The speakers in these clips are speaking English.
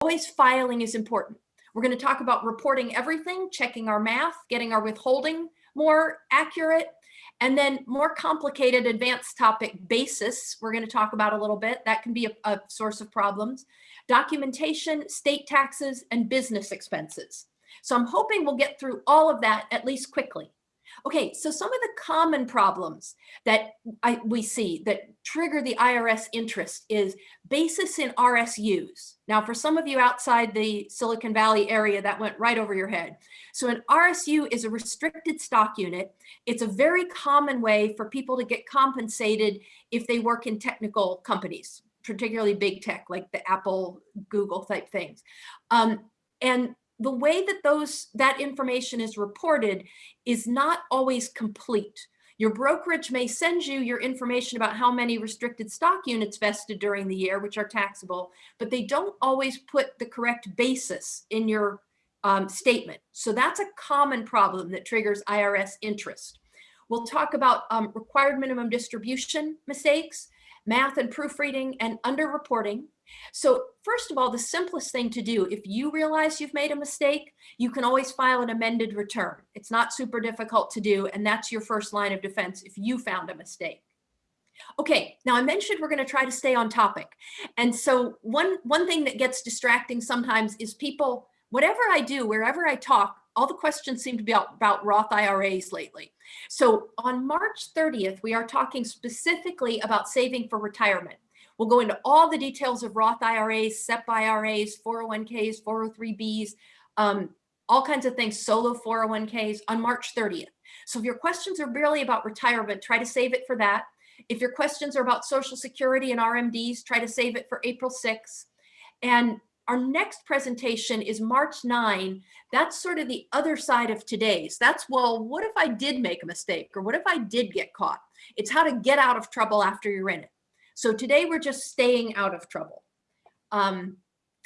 always filing is important. We're going to talk about reporting everything, checking our math, getting our withholding more accurate, and then more complicated advanced topic basis, we're going to talk about a little bit. That can be a, a source of problems. Documentation, state taxes, and business expenses. So I'm hoping we'll get through all of that at least quickly. Okay, so some of the common problems that I, we see that trigger the IRS interest is basis in RSUs. Now, for some of you outside the Silicon Valley area, that went right over your head. So an RSU is a restricted stock unit. It's a very common way for people to get compensated if they work in technical companies, particularly big tech, like the Apple, Google type things. Um, and the way that those that information is reported is not always complete. Your brokerage may send you your information about how many restricted stock units vested during the year, which are taxable, but they don't always put the correct basis in your um, statement. So that's a common problem that triggers IRS interest. We'll talk about um, required minimum distribution mistakes, math and proofreading, and underreporting. So first of all, the simplest thing to do, if you realize you've made a mistake, you can always file an amended return. It's not super difficult to do, and that's your first line of defense if you found a mistake. Okay, now I mentioned we're going to try to stay on topic. And so one, one thing that gets distracting sometimes is people, whatever I do, wherever I talk, all the questions seem to be about, Roth IRAs lately. So on March 30th, we are talking specifically about saving for retirement. We'll go into all the details of Roth IRAs, SEP IRAs, 401ks, 403bs, um, all kinds of things, solo 401ks on March 30th. So if your questions are really about retirement, try to save it for that. If your questions are about Social Security and RMDs, try to save it for April 6th. And our next presentation is March 9. That's sort of the other side of today's. That's, well, what if I did make a mistake? Or what if I did get caught? It's how to get out of trouble after you're in it. So today we're just staying out of trouble. Um,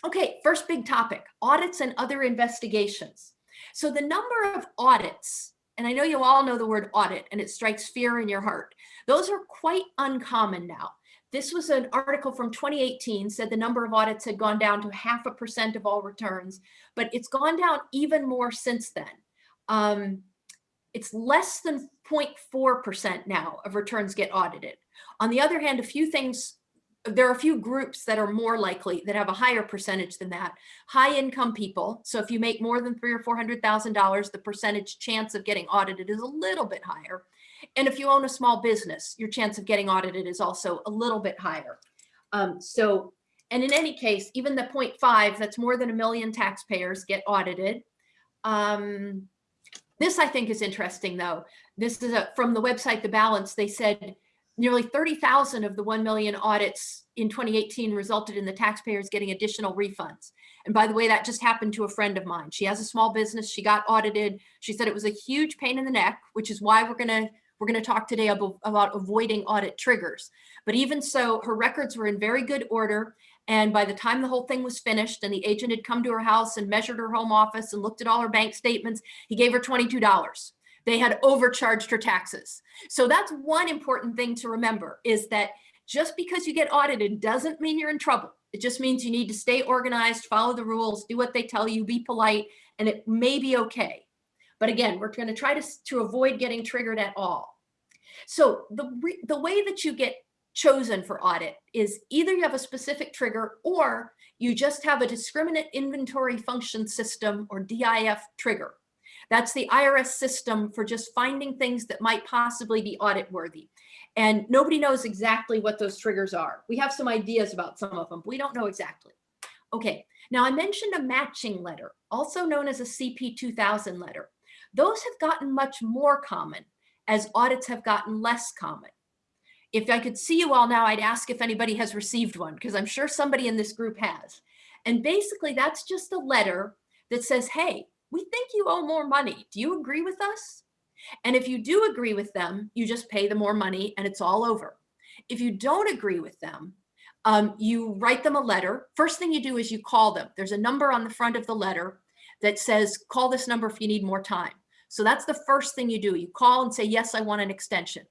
okay, first big topic, audits and other investigations. So the number of audits, and I know you all know the word audit and it strikes fear in your heart. Those are quite uncommon now. This was an article from 2018 said the number of audits had gone down to half a percent of all returns, but it's gone down even more since then. Um, it's less than 0.4% now of returns get audited. On the other hand, a few things, there are a few groups that are more likely that have a higher percentage than that. High income people. So if you make more than three or $400,000, the percentage chance of getting audited is a little bit higher. And if you own a small business, your chance of getting audited is also a little bit higher. Um, so, and in any case, even the 0.5, that's more than a million taxpayers get audited. Um, this I think is interesting though. This is a, from the website, The Balance, they said Nearly 30,000 of the 1 million audits in 2018 resulted in the taxpayers getting additional refunds. And by the way, that just happened to a friend of mine. She has a small business. She got audited. She said it was a huge pain in the neck, which is why we're going to we're going to talk today about, about avoiding audit triggers. But even so, her records were in very good order. And by the time the whole thing was finished and the agent had come to her house and measured her home office and looked at all her bank statements, he gave her $22 they had overcharged her taxes. So that's one important thing to remember is that just because you get audited doesn't mean you're in trouble. It just means you need to stay organized, follow the rules, do what they tell you, be polite, and it may be okay. But again, we're going to try to, to avoid getting triggered at all. So the, the way that you get chosen for audit is either you have a specific trigger or you just have a discriminate inventory function system or DIF trigger. That's the IRS system for just finding things that might possibly be audit worthy. And nobody knows exactly what those triggers are. We have some ideas about some of them, but we don't know exactly. Okay, now I mentioned a matching letter, also known as a CP 2000 letter. Those have gotten much more common as audits have gotten less common. If I could see you all now, I'd ask if anybody has received one, because I'm sure somebody in this group has. And basically that's just a letter that says, hey, we think you owe more money. Do you agree with us? And if you do agree with them, you just pay the more money and it's all over. If you don't agree with them, um, you write them a letter. First thing you do is you call them. There's a number on the front of the letter that says, call this number if you need more time. So that's the first thing you do. You call and say, yes, I want an extension.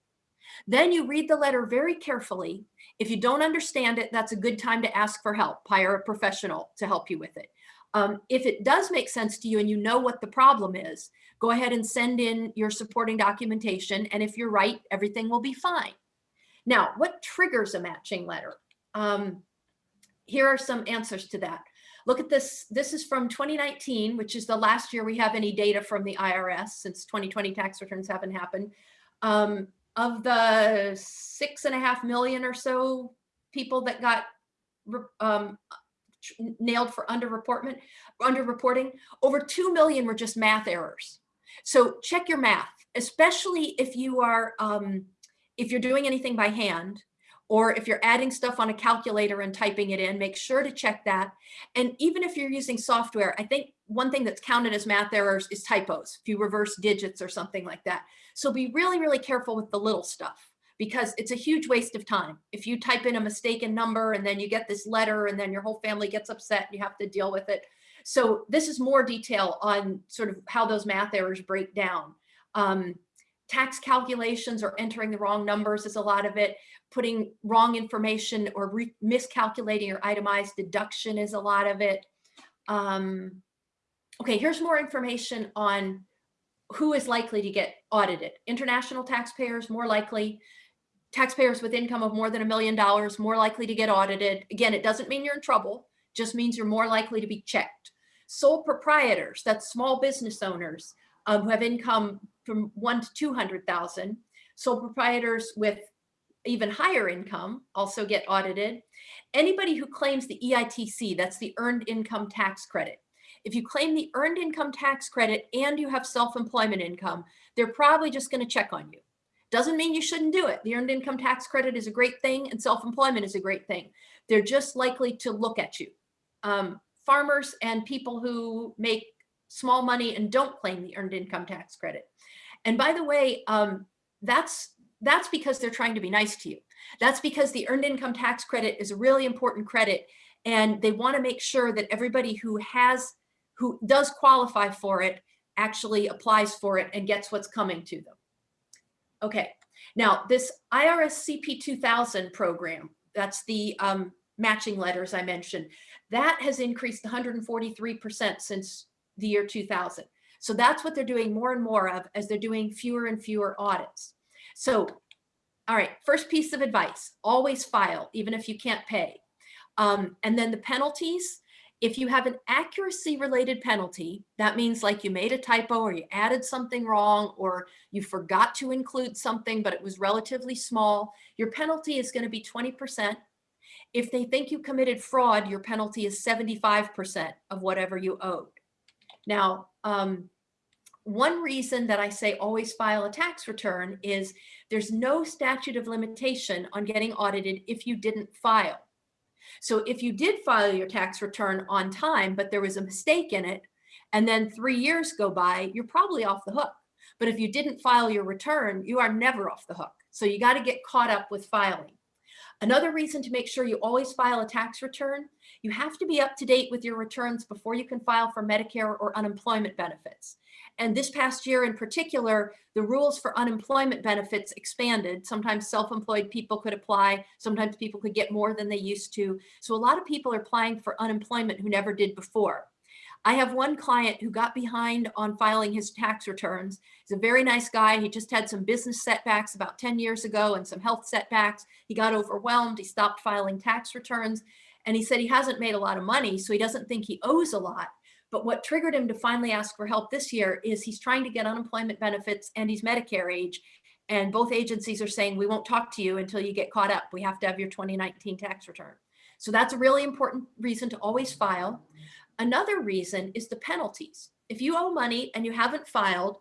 Then you read the letter very carefully. If you don't understand it, that's a good time to ask for help. Hire a professional to help you with it. Um, if it does make sense to you and you know what the problem is, go ahead and send in your supporting documentation. And if you're right, everything will be fine. Now, what triggers a matching letter? Um, here are some answers to that. Look at this. This is from 2019, which is the last year we have any data from the IRS since 2020 tax returns haven't happened. Um, of the six and a half million or so people that got um, nailed for underreportment, underreporting, over 2 million were just math errors. So check your math, especially if you are, um, if you're doing anything by hand, or if you're adding stuff on a calculator and typing it in, make sure to check that. And even if you're using software, I think one thing that's counted as math errors is typos, if you reverse digits or something like that. So be really, really careful with the little stuff because it's a huge waste of time. If you type in a mistaken number and then you get this letter and then your whole family gets upset and you have to deal with it. So this is more detail on sort of how those math errors break down. Um, tax calculations or entering the wrong numbers is a lot of it putting wrong information or miscalculating or itemized deduction is a lot of it. Um, okay, here's more information on who is likely to get audited. International taxpayers, more likely. Taxpayers with income of more than a million dollars, more likely to get audited. Again, it doesn't mean you're in trouble, just means you're more likely to be checked. Sole proprietors, that's small business owners um, who have income from one to 200,000. Sole proprietors with even higher income also get audited. Anybody who claims the EITC, that's the Earned Income Tax Credit. If you claim the Earned Income Tax Credit and you have self-employment income, they're probably just gonna check on you. Doesn't mean you shouldn't do it. The Earned Income Tax Credit is a great thing and self-employment is a great thing. They're just likely to look at you. Um, farmers and people who make small money and don't claim the Earned Income Tax Credit. And by the way, um, that's that's because they're trying to be nice to you. That's because the earned income tax credit is a really important credit and they want to make sure that everybody who has, who does qualify for it actually applies for it and gets what's coming to them. Okay, now this IRS CP 2000 program, that's the um, matching letters I mentioned, that has increased 143% since the year 2000. So that's what they're doing more and more of as they're doing fewer and fewer audits. So, all right, first piece of advice, always file, even if you can't pay. Um, and then the penalties, if you have an accuracy related penalty, that means like you made a typo or you added something wrong or you forgot to include something, but it was relatively small, your penalty is gonna be 20%. If they think you committed fraud, your penalty is 75% of whatever you owed. Now, um, one reason that I say always file a tax return is there's no statute of limitation on getting audited if you didn't file. So if you did file your tax return on time, but there was a mistake in it, and then three years go by, you're probably off the hook. But if you didn't file your return, you are never off the hook. So you got to get caught up with filing. Another reason to make sure you always file a tax return, you have to be up to date with your returns before you can file for Medicare or unemployment benefits. And this past year in particular, the rules for unemployment benefits expanded. Sometimes self-employed people could apply. Sometimes people could get more than they used to. So a lot of people are applying for unemployment who never did before. I have one client who got behind on filing his tax returns. He's a very nice guy. He just had some business setbacks about 10 years ago and some health setbacks. He got overwhelmed. He stopped filing tax returns. And he said he hasn't made a lot of money, so he doesn't think he owes a lot. But what triggered him to finally ask for help this year is he's trying to get unemployment benefits and he's Medicare age. And both agencies are saying, we won't talk to you until you get caught up. We have to have your 2019 tax return. So that's a really important reason to always file. Another reason is the penalties. If you owe money and you haven't filed,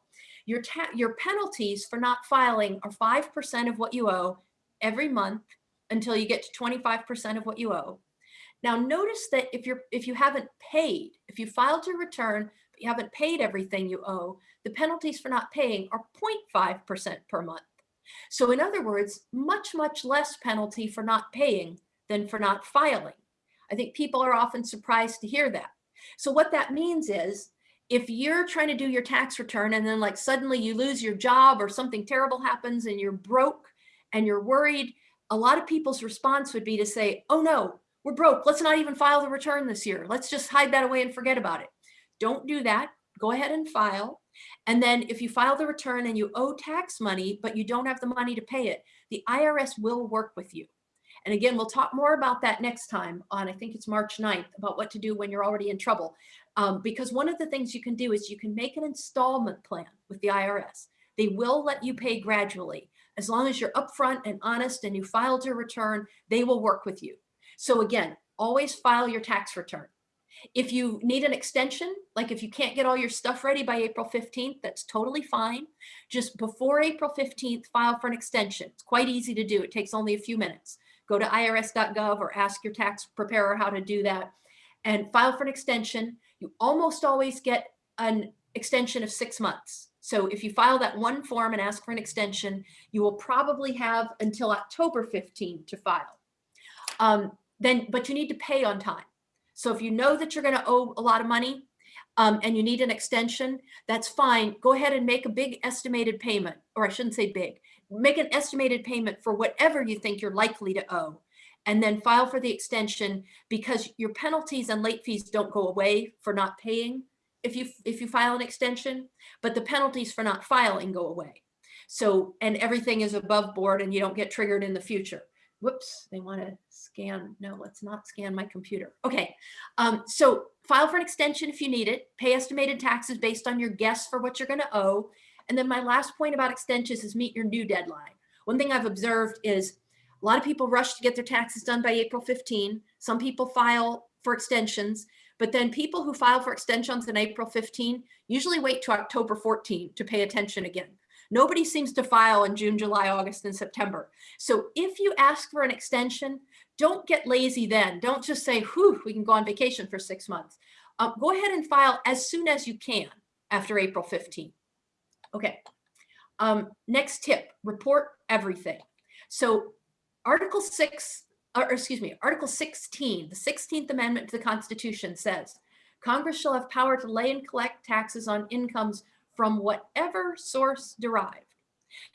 your, your penalties for not filing are 5% of what you owe every month until you get to 25% of what you owe. Now notice that if you're if you haven't paid, if you filed your return, but you haven't paid everything you owe, the penalties for not paying are 0.5% per month. So in other words, much, much less penalty for not paying than for not filing. I think people are often surprised to hear that. So what that means is if you're trying to do your tax return and then like suddenly you lose your job or something terrible happens and you're broke and you're worried, a lot of people's response would be to say, oh no, we're broke. Let's not even file the return this year. Let's just hide that away and forget about it. Don't do that. Go ahead and file. And then if you file the return and you owe tax money, but you don't have the money to pay it, the IRS will work with you. And again, we'll talk more about that next time on, I think it's March 9th, about what to do when you're already in trouble. Um, because one of the things you can do is you can make an installment plan with the IRS. They will let you pay gradually. As long as you're upfront and honest and you filed your return, they will work with you. So again, always file your tax return. If you need an extension, like if you can't get all your stuff ready by April 15th, that's totally fine. Just before April 15th, file for an extension. It's quite easy to do. It takes only a few minutes. Go to irs.gov or ask your tax preparer how to do that and file for an extension. You almost always get an extension of six months. So if you file that one form and ask for an extension, you will probably have until October 15 to file. Um, then, but you need to pay on time. So if you know that you're going to owe a lot of money um, and you need an extension, that's fine. Go ahead and make a big estimated payment, or I shouldn't say big, make an estimated payment for whatever you think you're likely to owe and then file for the extension because your penalties and late fees don't go away for not paying if you if you file an extension, but the penalties for not filing go away. So, and everything is above board and you don't get triggered in the future whoops, they want to scan. No, let's not scan my computer. Okay, um, so file for an extension if you need it. Pay estimated taxes based on your guess for what you're going to owe. And then my last point about extensions is meet your new deadline. One thing I've observed is a lot of people rush to get their taxes done by April 15. Some people file for extensions, but then people who file for extensions in April 15 usually wait to October 14 to pay attention again. Nobody seems to file in June, July, August, and September. So if you ask for an extension, don't get lazy then. Don't just say, whew, we can go on vacation for six months. Um, go ahead and file as soon as you can after April 15. Okay. Um, next tip, report everything. So Article 6, or excuse me, Article 16, the 16th Amendment to the Constitution says, Congress shall have power to lay and collect taxes on incomes from whatever source derived.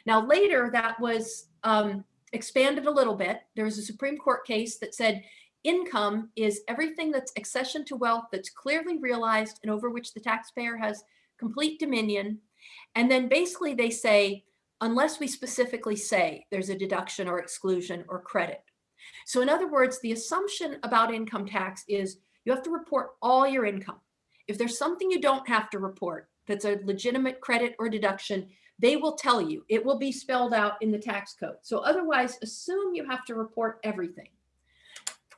Now later that was um, expanded a little bit. There was a Supreme Court case that said income is everything that's accession to wealth that's clearly realized and over which the taxpayer has complete dominion. And then basically they say, unless we specifically say there's a deduction or exclusion or credit. So in other words, the assumption about income tax is you have to report all your income. If there's something you don't have to report, that's a legitimate credit or deduction, they will tell you, it will be spelled out in the tax code. So otherwise assume you have to report everything.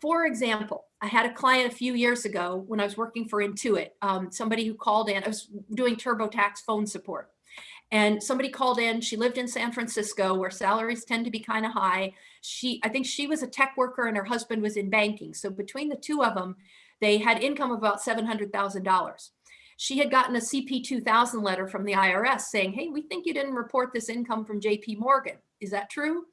For example, I had a client a few years ago when I was working for Intuit, um, somebody who called in, I was doing TurboTax phone support. And somebody called in, she lived in San Francisco where salaries tend to be kind of high. She, I think she was a tech worker and her husband was in banking. So between the two of them, they had income of about $700,000 she had gotten a CP 2000 letter from the IRS saying, hey, we think you didn't report this income from JP Morgan. Is that true?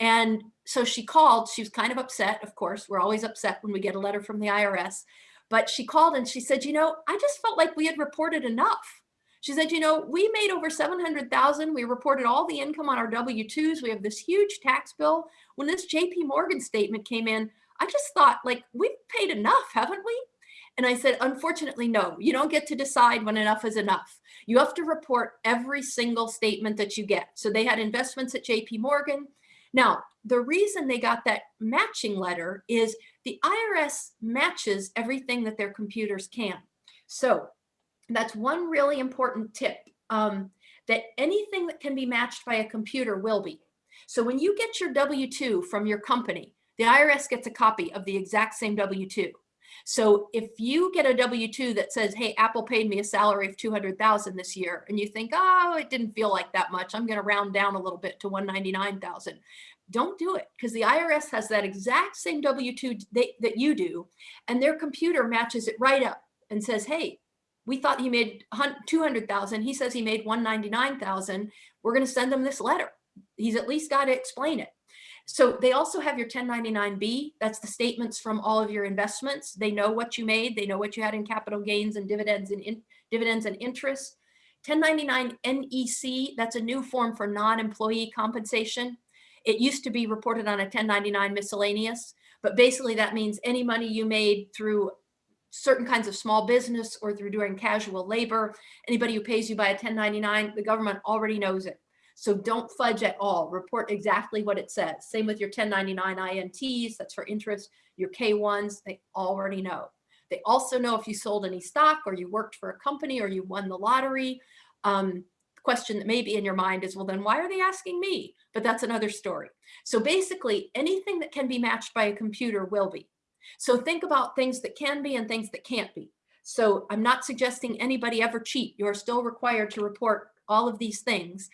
And so she called, she was kind of upset. Of course, we're always upset when we get a letter from the IRS, but she called and she said, you know, I just felt like we had reported enough. She said, you know, we made over 700,000. We reported all the income on our W-2s. We have this huge tax bill. When this JP Morgan statement came in, I just thought like, we've paid enough, haven't we? And I said, unfortunately, no, you don't get to decide when enough is enough. You have to report every single statement that you get. So they had investments at JP Morgan. Now, the reason they got that matching letter is the IRS matches everything that their computers can. So that's one really important tip um, that anything that can be matched by a computer will be. So when you get your W-2 from your company, the IRS gets a copy of the exact same W-2. So if you get a W-2 that says, hey, Apple paid me a salary of 200,000 this year, and you think, oh, it didn't feel like that much. I'm going to round down a little bit to 199,000. Don't do it because the IRS has that exact same W-2 that you do, and their computer matches it right up and says, hey, we thought he made 200,000. He says he made 199,000. We're going to send him this letter. He's at least got to explain it. So they also have your 1099B. That's the statements from all of your investments. They know what you made. They know what you had in capital gains and dividends and in, dividends and interest. 1099 NEC, that's a new form for non-employee compensation. It used to be reported on a 1099 miscellaneous, but basically that means any money you made through certain kinds of small business or through doing casual labor, anybody who pays you by a 1099, the government already knows it. So don't fudge at all. Report exactly what it says. Same with your 1099 INTs, that's for interest, your K1s, they already know. They also know if you sold any stock or you worked for a company or you won the lottery. Um, question that may be in your mind is, well, then why are they asking me? But that's another story. So basically anything that can be matched by a computer will be. So think about things that can be and things that can't be. So I'm not suggesting anybody ever cheat. You're still required to report all of these things.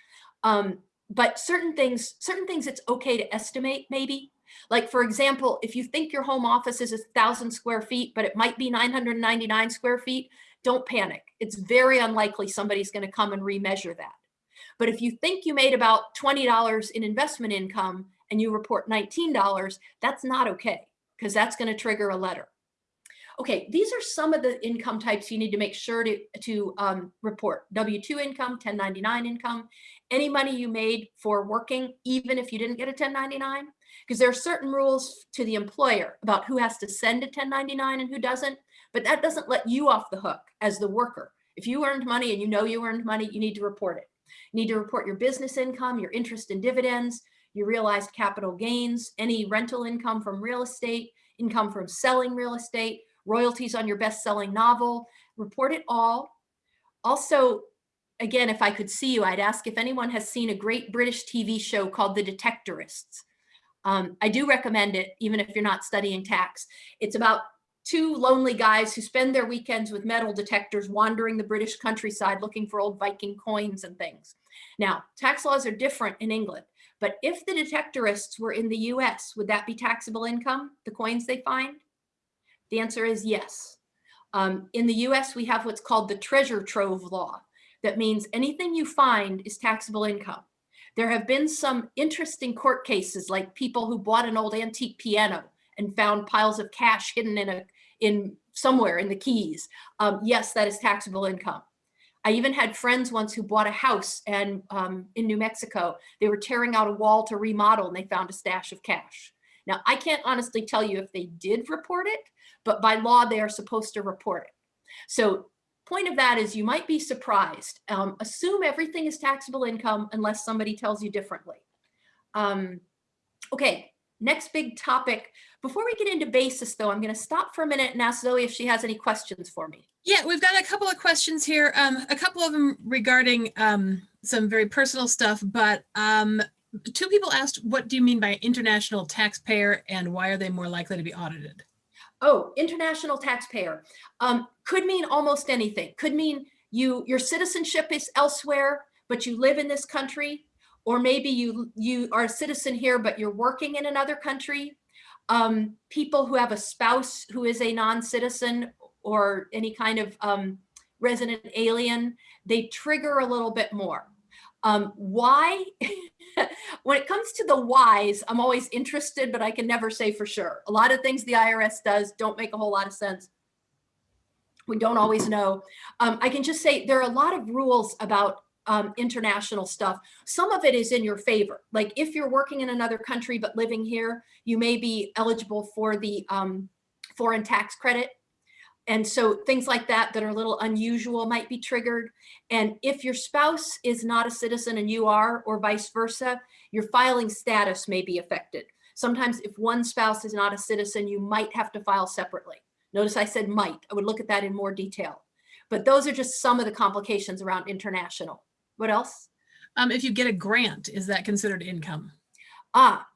Um, but certain things, certain things it's okay to estimate maybe. Like for example, if you think your home office is a thousand square feet, but it might be 999 square feet, don't panic. It's very unlikely somebody's gonna come and remeasure that. But if you think you made about $20 in investment income and you report $19, that's not okay because that's going to trigger a letter. Okay, these are some of the income types you need to make sure to, to um, report. W-2 income, 1099 income, any money you made for working, even if you didn't get a 1099, because there are certain rules to the employer about who has to send a 1099 and who doesn't, but that doesn't let you off the hook as the worker. If you earned money and you know you earned money, you need to report it. You need to report your business income, your interest and dividends, your realized capital gains, any rental income from real estate, income from selling real estate, royalties on your best-selling novel, report it all. Also, again, if I could see you, I'd ask if anyone has seen a great British TV show called The Detectorists. Um, I do recommend it, even if you're not studying tax. It's about two lonely guys who spend their weekends with metal detectors wandering the British countryside looking for old Viking coins and things. Now, tax laws are different in England, but if the detectorists were in the US, would that be taxable income, the coins they find? The answer is yes. Um, in the US, we have what's called the treasure trove law. That means anything you find is taxable income. There have been some interesting court cases like people who bought an old antique piano and found piles of cash hidden in a in somewhere in the keys. Um, yes, that is taxable income. I even had friends once who bought a house and um, in New Mexico, they were tearing out a wall to remodel and they found a stash of cash. Now, I can't honestly tell you if they did report it, but by law, they are supposed to report it. So point of that is you might be surprised. Um, assume everything is taxable income unless somebody tells you differently. Um, okay, next big topic. Before we get into basis though, I'm gonna stop for a minute and ask Zoe if she has any questions for me. Yeah, we've got a couple of questions here, um, a couple of them regarding um, some very personal stuff, but um, two people asked, what do you mean by international taxpayer and why are they more likely to be audited? Oh, international taxpayer um, could mean almost anything. Could mean you your citizenship is elsewhere, but you live in this country, or maybe you you are a citizen here, but you're working in another country. Um, people who have a spouse who is a non-citizen or any kind of um, resident alien, they trigger a little bit more. Um, why? when it comes to the whys, I'm always interested, but I can never say for sure. A lot of things the IRS does don't make a whole lot of sense. We don't always know. Um, I can just say there are a lot of rules about um, international stuff. Some of it is in your favor. Like if you're working in another country but living here, you may be eligible for the um, foreign tax credit. And so things like that that are a little unusual might be triggered. And if your spouse is not a citizen and you are, or vice versa, your filing status may be affected. Sometimes if one spouse is not a citizen, you might have to file separately. Notice I said might, I would look at that in more detail. But those are just some of the complications around international. What else? Um, if you get a grant, is that considered income? Ah,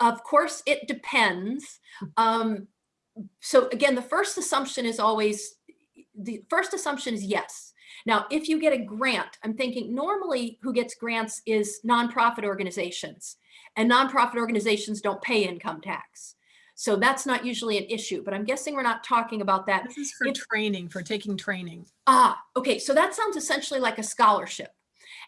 of course it depends. Um, so again, the first assumption is always, the first assumption is yes. Now, if you get a grant, I'm thinking normally who gets grants is nonprofit organizations and nonprofit organizations don't pay income tax. So that's not usually an issue, but I'm guessing we're not talking about that. This is for if, training, for taking training. Ah, okay. So that sounds essentially like a scholarship.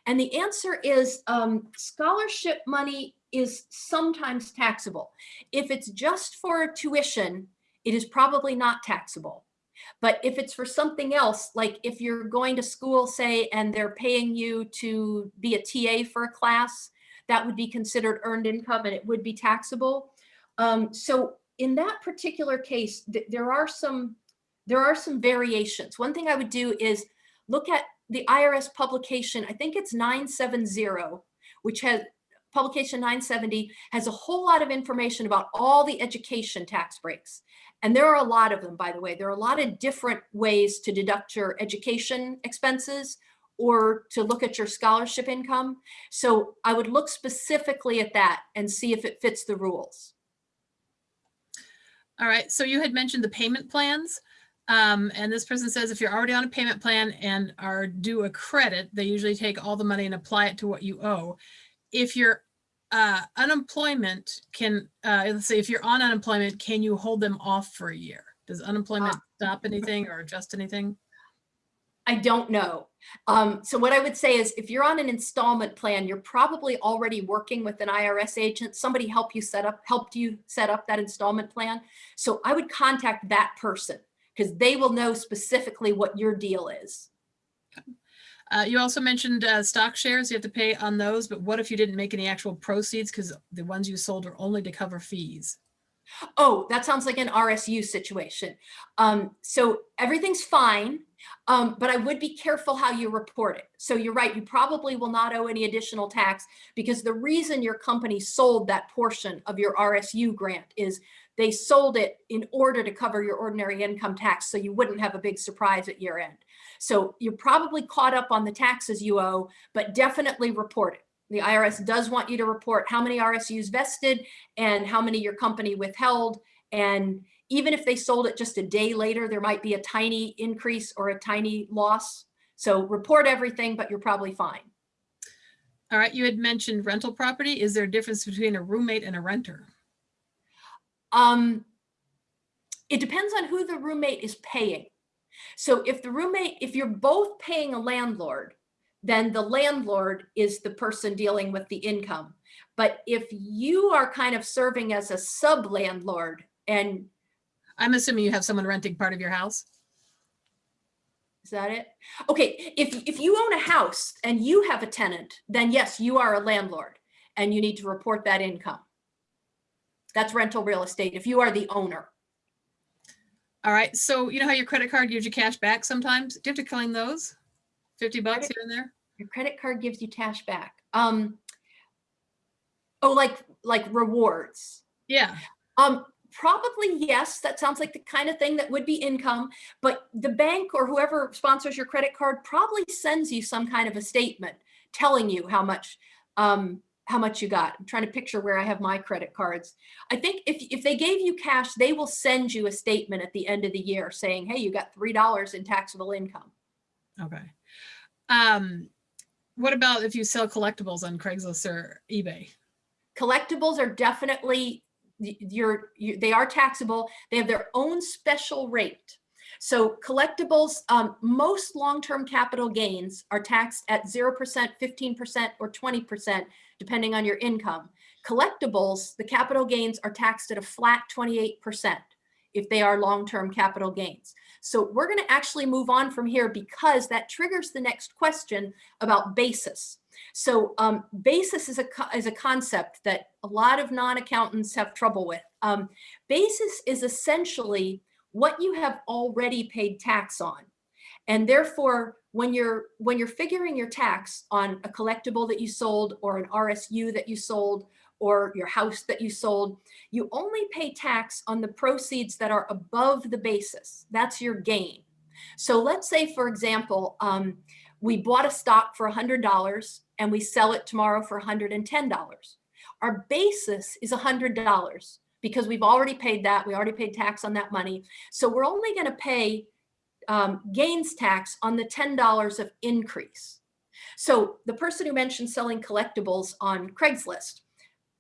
And the answer is um, scholarship money is sometimes taxable. If it's just for tuition, it is probably not taxable. But if it's for something else, like if you're going to school, say, and they're paying you to be a TA for a class, that would be considered earned income and it would be taxable. Um, so in that particular case, th- there are some there are some variations. One thing I would do is look at the IRS publication. I think it's 970, which has publication 970 has a whole lot of information about all the education tax breaks. And there are a lot of them, by the way. There are a lot of different ways to deduct your education expenses or to look at your scholarship income. So I would look specifically at that and see if it fits the rules. All right, so you had mentioned the payment plans. Um, and this person says if you're already on a payment plan and are due a credit, they usually take all the money and apply it to what you owe. If you're uh, unemployment can, uh, let's say if you're on unemployment, can you hold them off for a year? Does unemployment stop anything or adjust anything? I don't know. Um, so what I would say is if you're on an installment plan, you're probably already working with an IRS agent. Somebody helped you set up, helped you set up that installment plan. So I would contact that person because they will know specifically what your deal is. Uh, you also mentioned uh, stock shares. You have to pay on those, but what if you didn't make any actual proceeds because the ones you sold are only to cover fees? Oh, that sounds like an RSU situation. Um, so everything's fine, um, but I would be careful how you report it. So you're right, you probably will not owe any additional tax because the reason your company sold that portion of your RSU grant is they sold it in order to cover your ordinary income tax so you wouldn't have a big surprise at year end. So you're probably caught up on the taxes you owe, but definitely report it. The IRS does want you to report how many RSUs vested and how many your company withheld. And even if they sold it just a day later, there might be a tiny increase or a tiny loss. So report everything, but you're probably fine. All right, you had mentioned rental property. Is there a difference between a roommate and a renter? Um, it depends on who the roommate is paying. So if the roommate, if you're both paying a landlord, then the landlord is the person dealing with the income. But if you are kind of serving as a sub landlord and I'm assuming you have someone renting part of your house. is that it? Okay, if if you own a house and you have a tenant, then yes, you are a landlord and you need to report that income. That's rental real estate if you are the owner. All right, so you know how your credit card gives you cash back sometimes? Do you have to claim those? 50 bucks Credit- here and there? Your credit card gives you cash back. Um oh like like rewards. Yeah, Um, probably yes. That sounds like the kind of thing that would be income, but the bank or whoever sponsors your credit card probably sends you some kind of a statement telling you how much um, how much you got. I'm trying to picture where I have my credit cards. I think if if they gave you cash, they will send you a statement at the end of the year saying, "Hey, you got three dollars in taxable income." okay. Um, what about if you sell collectibles on Craigslist or eBay? collectibles are definitely y- you're you, they are taxable they have their own special rate so collectibles um, most long-term capital gains are taxed at 0% 15% or 20% depending on your income collectibles the capital gains are taxed at a flat 28% if they are long-term capital gains so we're going to actually move on from here because that triggers the next question about basis so um, basis is a, is a concept that a lot of non-accountants have trouble with. Um, basis is essentially what you have already paid tax on. And therefore, when you're when you're figuring your tax on a collectible that you sold or an RSU that you sold or your house that you sold, you only pay tax on the proceeds that are above the basis. That's your gain. So let's say, for example, um, we bought a stock for $100 and we sell it tomorrow for $110. Our basis is $100 because we've already paid that. We already paid tax on that money. So we're only going to pay um, gains tax on the $10 of increase. So the person who mentioned selling collectibles on Craigslist,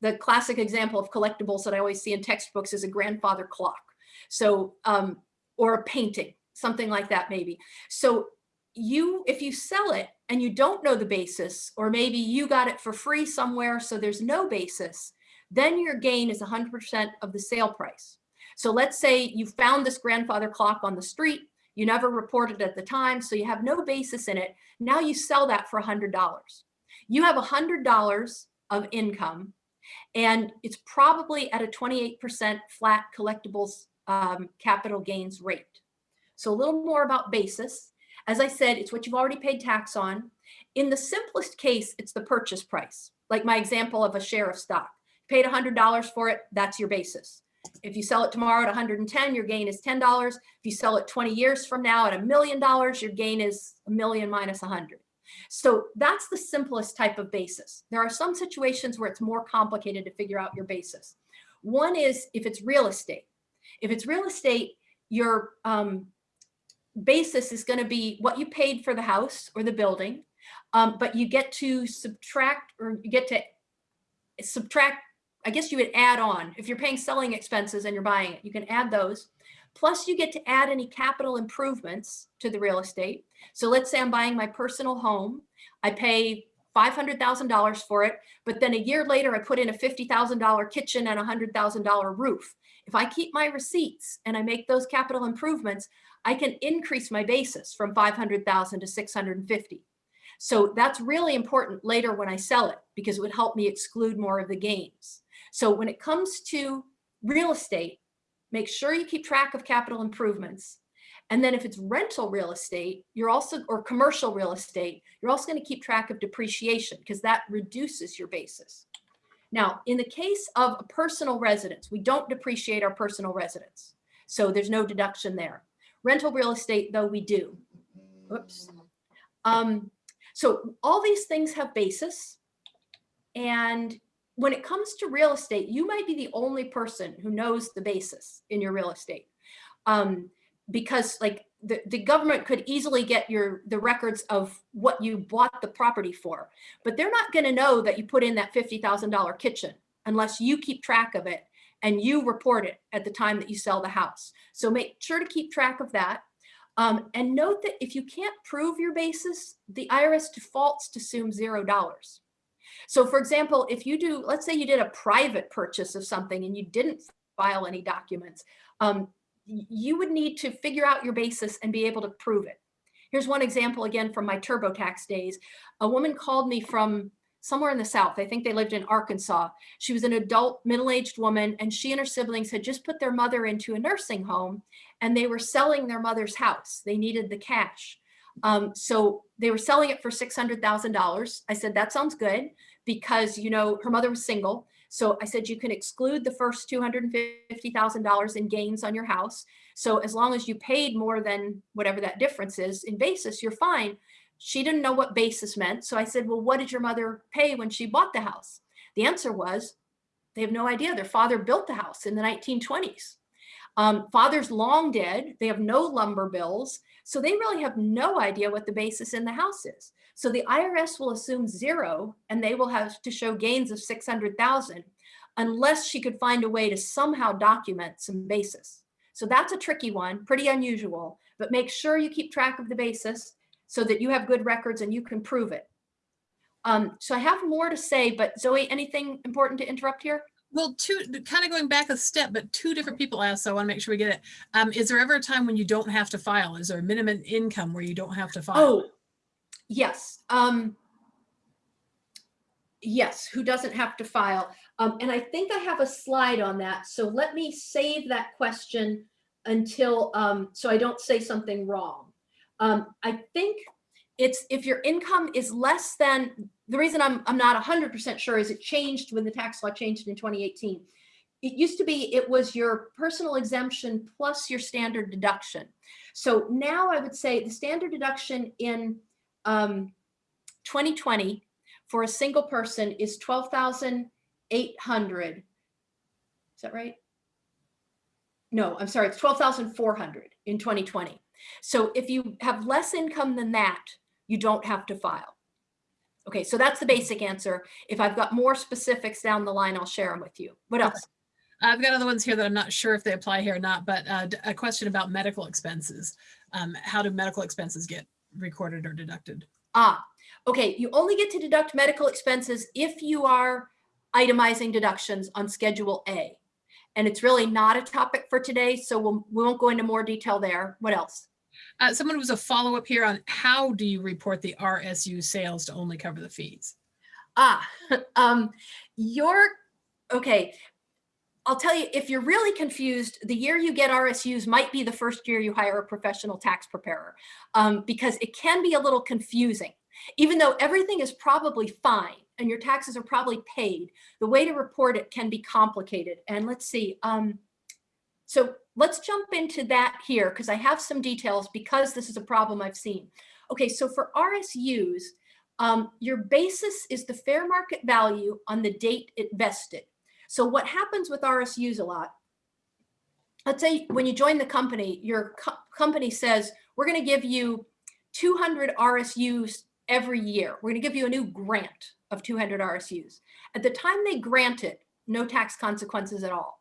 the classic example of collectibles that I always see in textbooks is a grandfather clock. So, um, or a painting, something like that, maybe. So you if you sell it and you don't know the basis or maybe you got it for free somewhere so there's no basis then your gain is 100% of the sale price so let's say you found this grandfather clock on the street you never reported at the time so you have no basis in it now you sell that for $100 you have $100 of income. And it's probably at a 28% flat collectibles um, capital gains rate. So a little more about basis. As I said, it's what you've already paid tax on. In the simplest case, it's the purchase price. Like my example of a share of stock. Paid $100 for it, that's your basis. If you sell it tomorrow at 110, your gain is $10. If you sell it 20 years from now at a million dollars, your gain is a million minus 100. So that's the simplest type of basis. There are some situations where it's more complicated to figure out your basis. One is if it's real estate. If it's real estate, your um, basis is going to be what you paid for the house or the building, um, but you get to subtract or you get to subtract I guess you would add on, if you're paying selling expenses and you're buying it, you can add those. Plus you get to add any capital improvements to the real estate. So let's say I'm buying my personal home. I pay $500,000 for it, but then a year later I put in a $50,000 kitchen and a $100,000 roof. If I keep my receipts and I make those capital improvements, I can increase my basis from 500,000 to 650. So that's really important later when I sell it because it would help me exclude more of the gains. So when it comes to real estate, make sure you keep track of capital improvements. And then if it's rental real estate, you're also, or commercial real estate, you're also gonna keep track of depreciation because that reduces your basis. Now, in the case of a personal residence, we don't depreciate our personal residence. So there's no deduction there. Rental real estate, though, we do. Whoops. Um, so all these things have basis. And when it comes to real estate, you might be the only person who knows the basis in your real estate. Um, because like the, the government could easily get your the records of what you bought the property for, but they're not going to know that you put in that $50,000 kitchen unless you keep track of it and you report it at the time that you sell the house. So make sure to keep track of that. Um, and note that if you can't prove your basis, the IRS defaults to assume zero dollars. So for example, if you do, let's say you did a private purchase of something and you didn't file any documents, um, you would need to figure out your basis and be able to prove it. Here's one example again from my TurboTax days. A woman called me from somewhere in the South. I think they lived in Arkansas. She was an adult middle-aged woman and she and her siblings had just put their mother into a nursing home and they were selling their mother's house. They needed the cash. Um, so they were selling it for $600,000. I said, that sounds good because, you know, her mother was single. So I said, you can exclude the first $250,000 in gains on your house. So as long as you paid more than whatever that difference is in basis, you're fine. She didn't know what basis meant. So I said, well, what did your mother pay when she bought the house? The answer was, they have no idea. Their father built the house in the 1920s. Um, father's long dead. They have no lumber bills. So they really have no idea what the basis in the house is. So the IRS will assume zero and they will have to show gains of 600,000 unless she could find a way to somehow document some basis. So that's a tricky one, pretty unusual, but make sure you keep track of the basis so that you have good records and you can prove it. Um, so I have more to say, but Zoe, anything important to interrupt here? Well, two kind of going back a step, but two different people asked, so I want to make sure we get it. Um, is there ever a time when you don't have to file? Is there a minimum income where you don't have to file? Oh, yes. Um, yes, who doesn't have to file? Um, and I think I have a slide on that. So let me save that question until, um, so I don't say something wrong. Um, I think it's if your income is less than, the reason I'm, I'm not 100% sure is it changed when the tax law changed in 2018. It used to be, it was your personal exemption plus your standard deduction. So now I would say the standard deduction in um, 2020 for a single person is 12,800. Is that right? No, I'm sorry, it's 12,400 in 2020. So if you have less income than that, you don't have to file. Okay, so that's the basic answer. If I've got more specifics down the line, I'll share them with you. What else? I've got other ones here that I'm not sure if they apply here or not, but uh, a question about medical expenses. Um, how do medical expenses get recorded or deducted? Ah, okay. You only get to deduct medical expenses if you are itemizing deductions on Schedule A. And it's really not a topic for today, so we'll, we won't go into more detail there. What else? Uh, someone was a follow up here on how do you report the RSU sales to only cover the fees? Ah, um, your, okay. I'll tell you, if you're really confused, the year you get RSUs might be the first year you hire a professional tax preparer um, because it can be a little confusing. Even though everything is probably fine and your taxes are probably paid, the way to report it can be complicated. And let's see, um, so let's jump into that here because I have some details because this is a problem I've seen. Okay, so for RSUs, um, your basis is the fair market value on the date it vested. So what happens with RSUs a lot, let's say when you join the company, your co company says, we're gonna give you 200 RSUs every year. We're gonna give you a new grant of 200 RSUs. At the time they grant it, no tax consequences at all.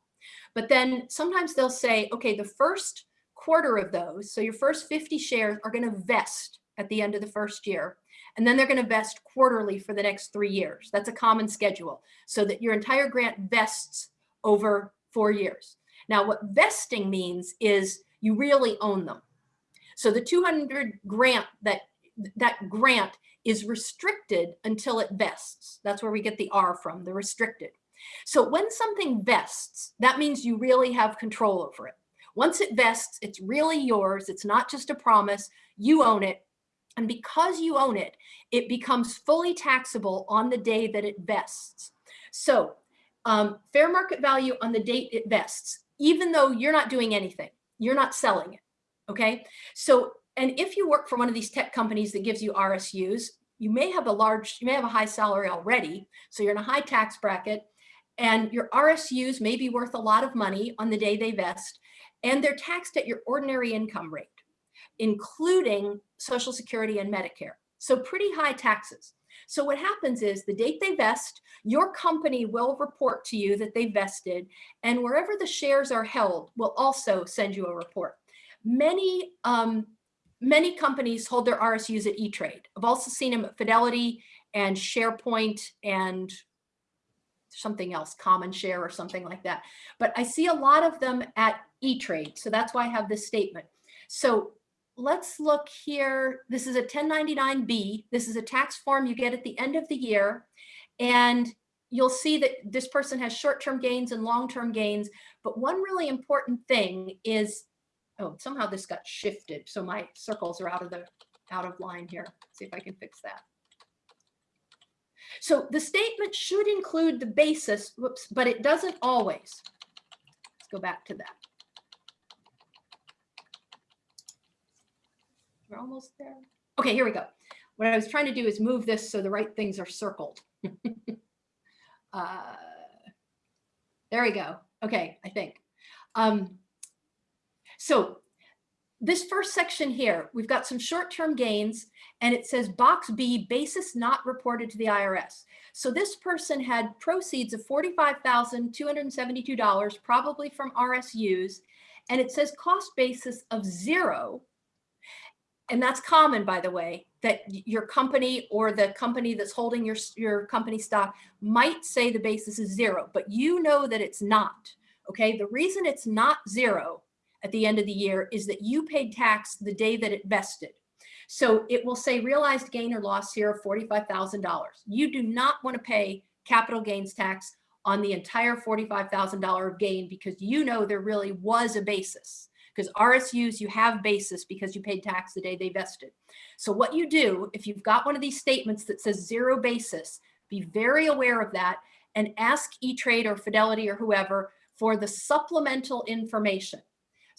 But then sometimes they'll say, okay, the first quarter of those, so your first 50 shares are gonna vest at the end of the first year. And then they're gonna vest quarterly for the next three years. That's a common schedule so that your entire grant vests over four years. Now what vesting means is you really own them. So the 200 grant that that grant is restricted until it vests. That's where we get the R from, the restricted. So when something vests, that means you really have control over it. Once it vests, it's really yours. It's not just a promise. You own it. And because you own it, it becomes fully taxable on the day that it vests. So um, fair market value on the date it vests, even though you're not doing anything, you're not selling it. Okay. So, and if you work for one of these tech companies that gives you RSUs, you may have a large, you may have a high salary already. So you're in a high tax bracket and your RSUs may be worth a lot of money on the day they vest, and they're taxed at your ordinary income rate, including Social Security and Medicare. So pretty high taxes. So what happens is the date they vest, your company will report to you that they vested, and wherever the shares are held will also send you a report. Many um, many companies hold their RSUs at E-Trade. I've also seen them at Fidelity and SharePoint and something else, common share or something like that. But I see a lot of them at E-Trade. So that's why I have this statement. So let's look here. This is a 1099B. This is a tax form you get at the end of the year. And you'll see that this person has short-term gains and long-term gains. But one really important thing is, oh, somehow this got shifted. So my circles are out of the out of line here. Let's see if I can fix that. So the statement should include the basis, whoops, but it doesn't always. Let's go back to that. We're almost there. Okay, here we go. What I was trying to do is move this so the right things are circled. uh, there we go. Okay, I think. Um, so this first section here, we've got some short-term gains and it says box B, basis not reported to the IRS. So this person had proceeds of $45,272, probably from RSUs, and it says cost basis of zero. And that's common, by the way, that your company or the company that's holding your, your company stock might say the basis is zero, but you know that it's not. Okay, the reason it's not zero at the end of the year is that you paid tax the day that it vested. So it will say realized gain or loss here of $45,000. You do not want to pay capital gains tax on the entire $45,000 of gain because you know there really was a basis because RSUs, you have basis because you paid tax the day they vested. So what you do, if you've got one of these statements that says zero basis, be very aware of that and ask E-Trade or Fidelity or whoever for the supplemental information.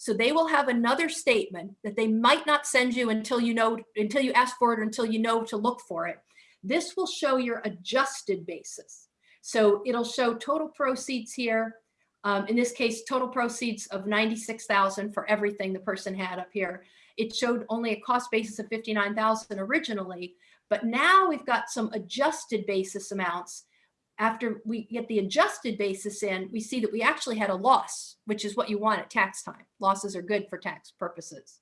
So they will have another statement that they might not send you until you know, until you ask for it or until you know to look for it. This will show your adjusted basis. So it'll show total proceeds here. Um, in this case, total proceeds of 96,000 for everything the person had up here. It showed only a cost basis of 59,000 originally, but now we've got some adjusted basis amounts after we get the adjusted basis in, we see that we actually had a loss, which is what you want at tax time. Losses are good for tax purposes.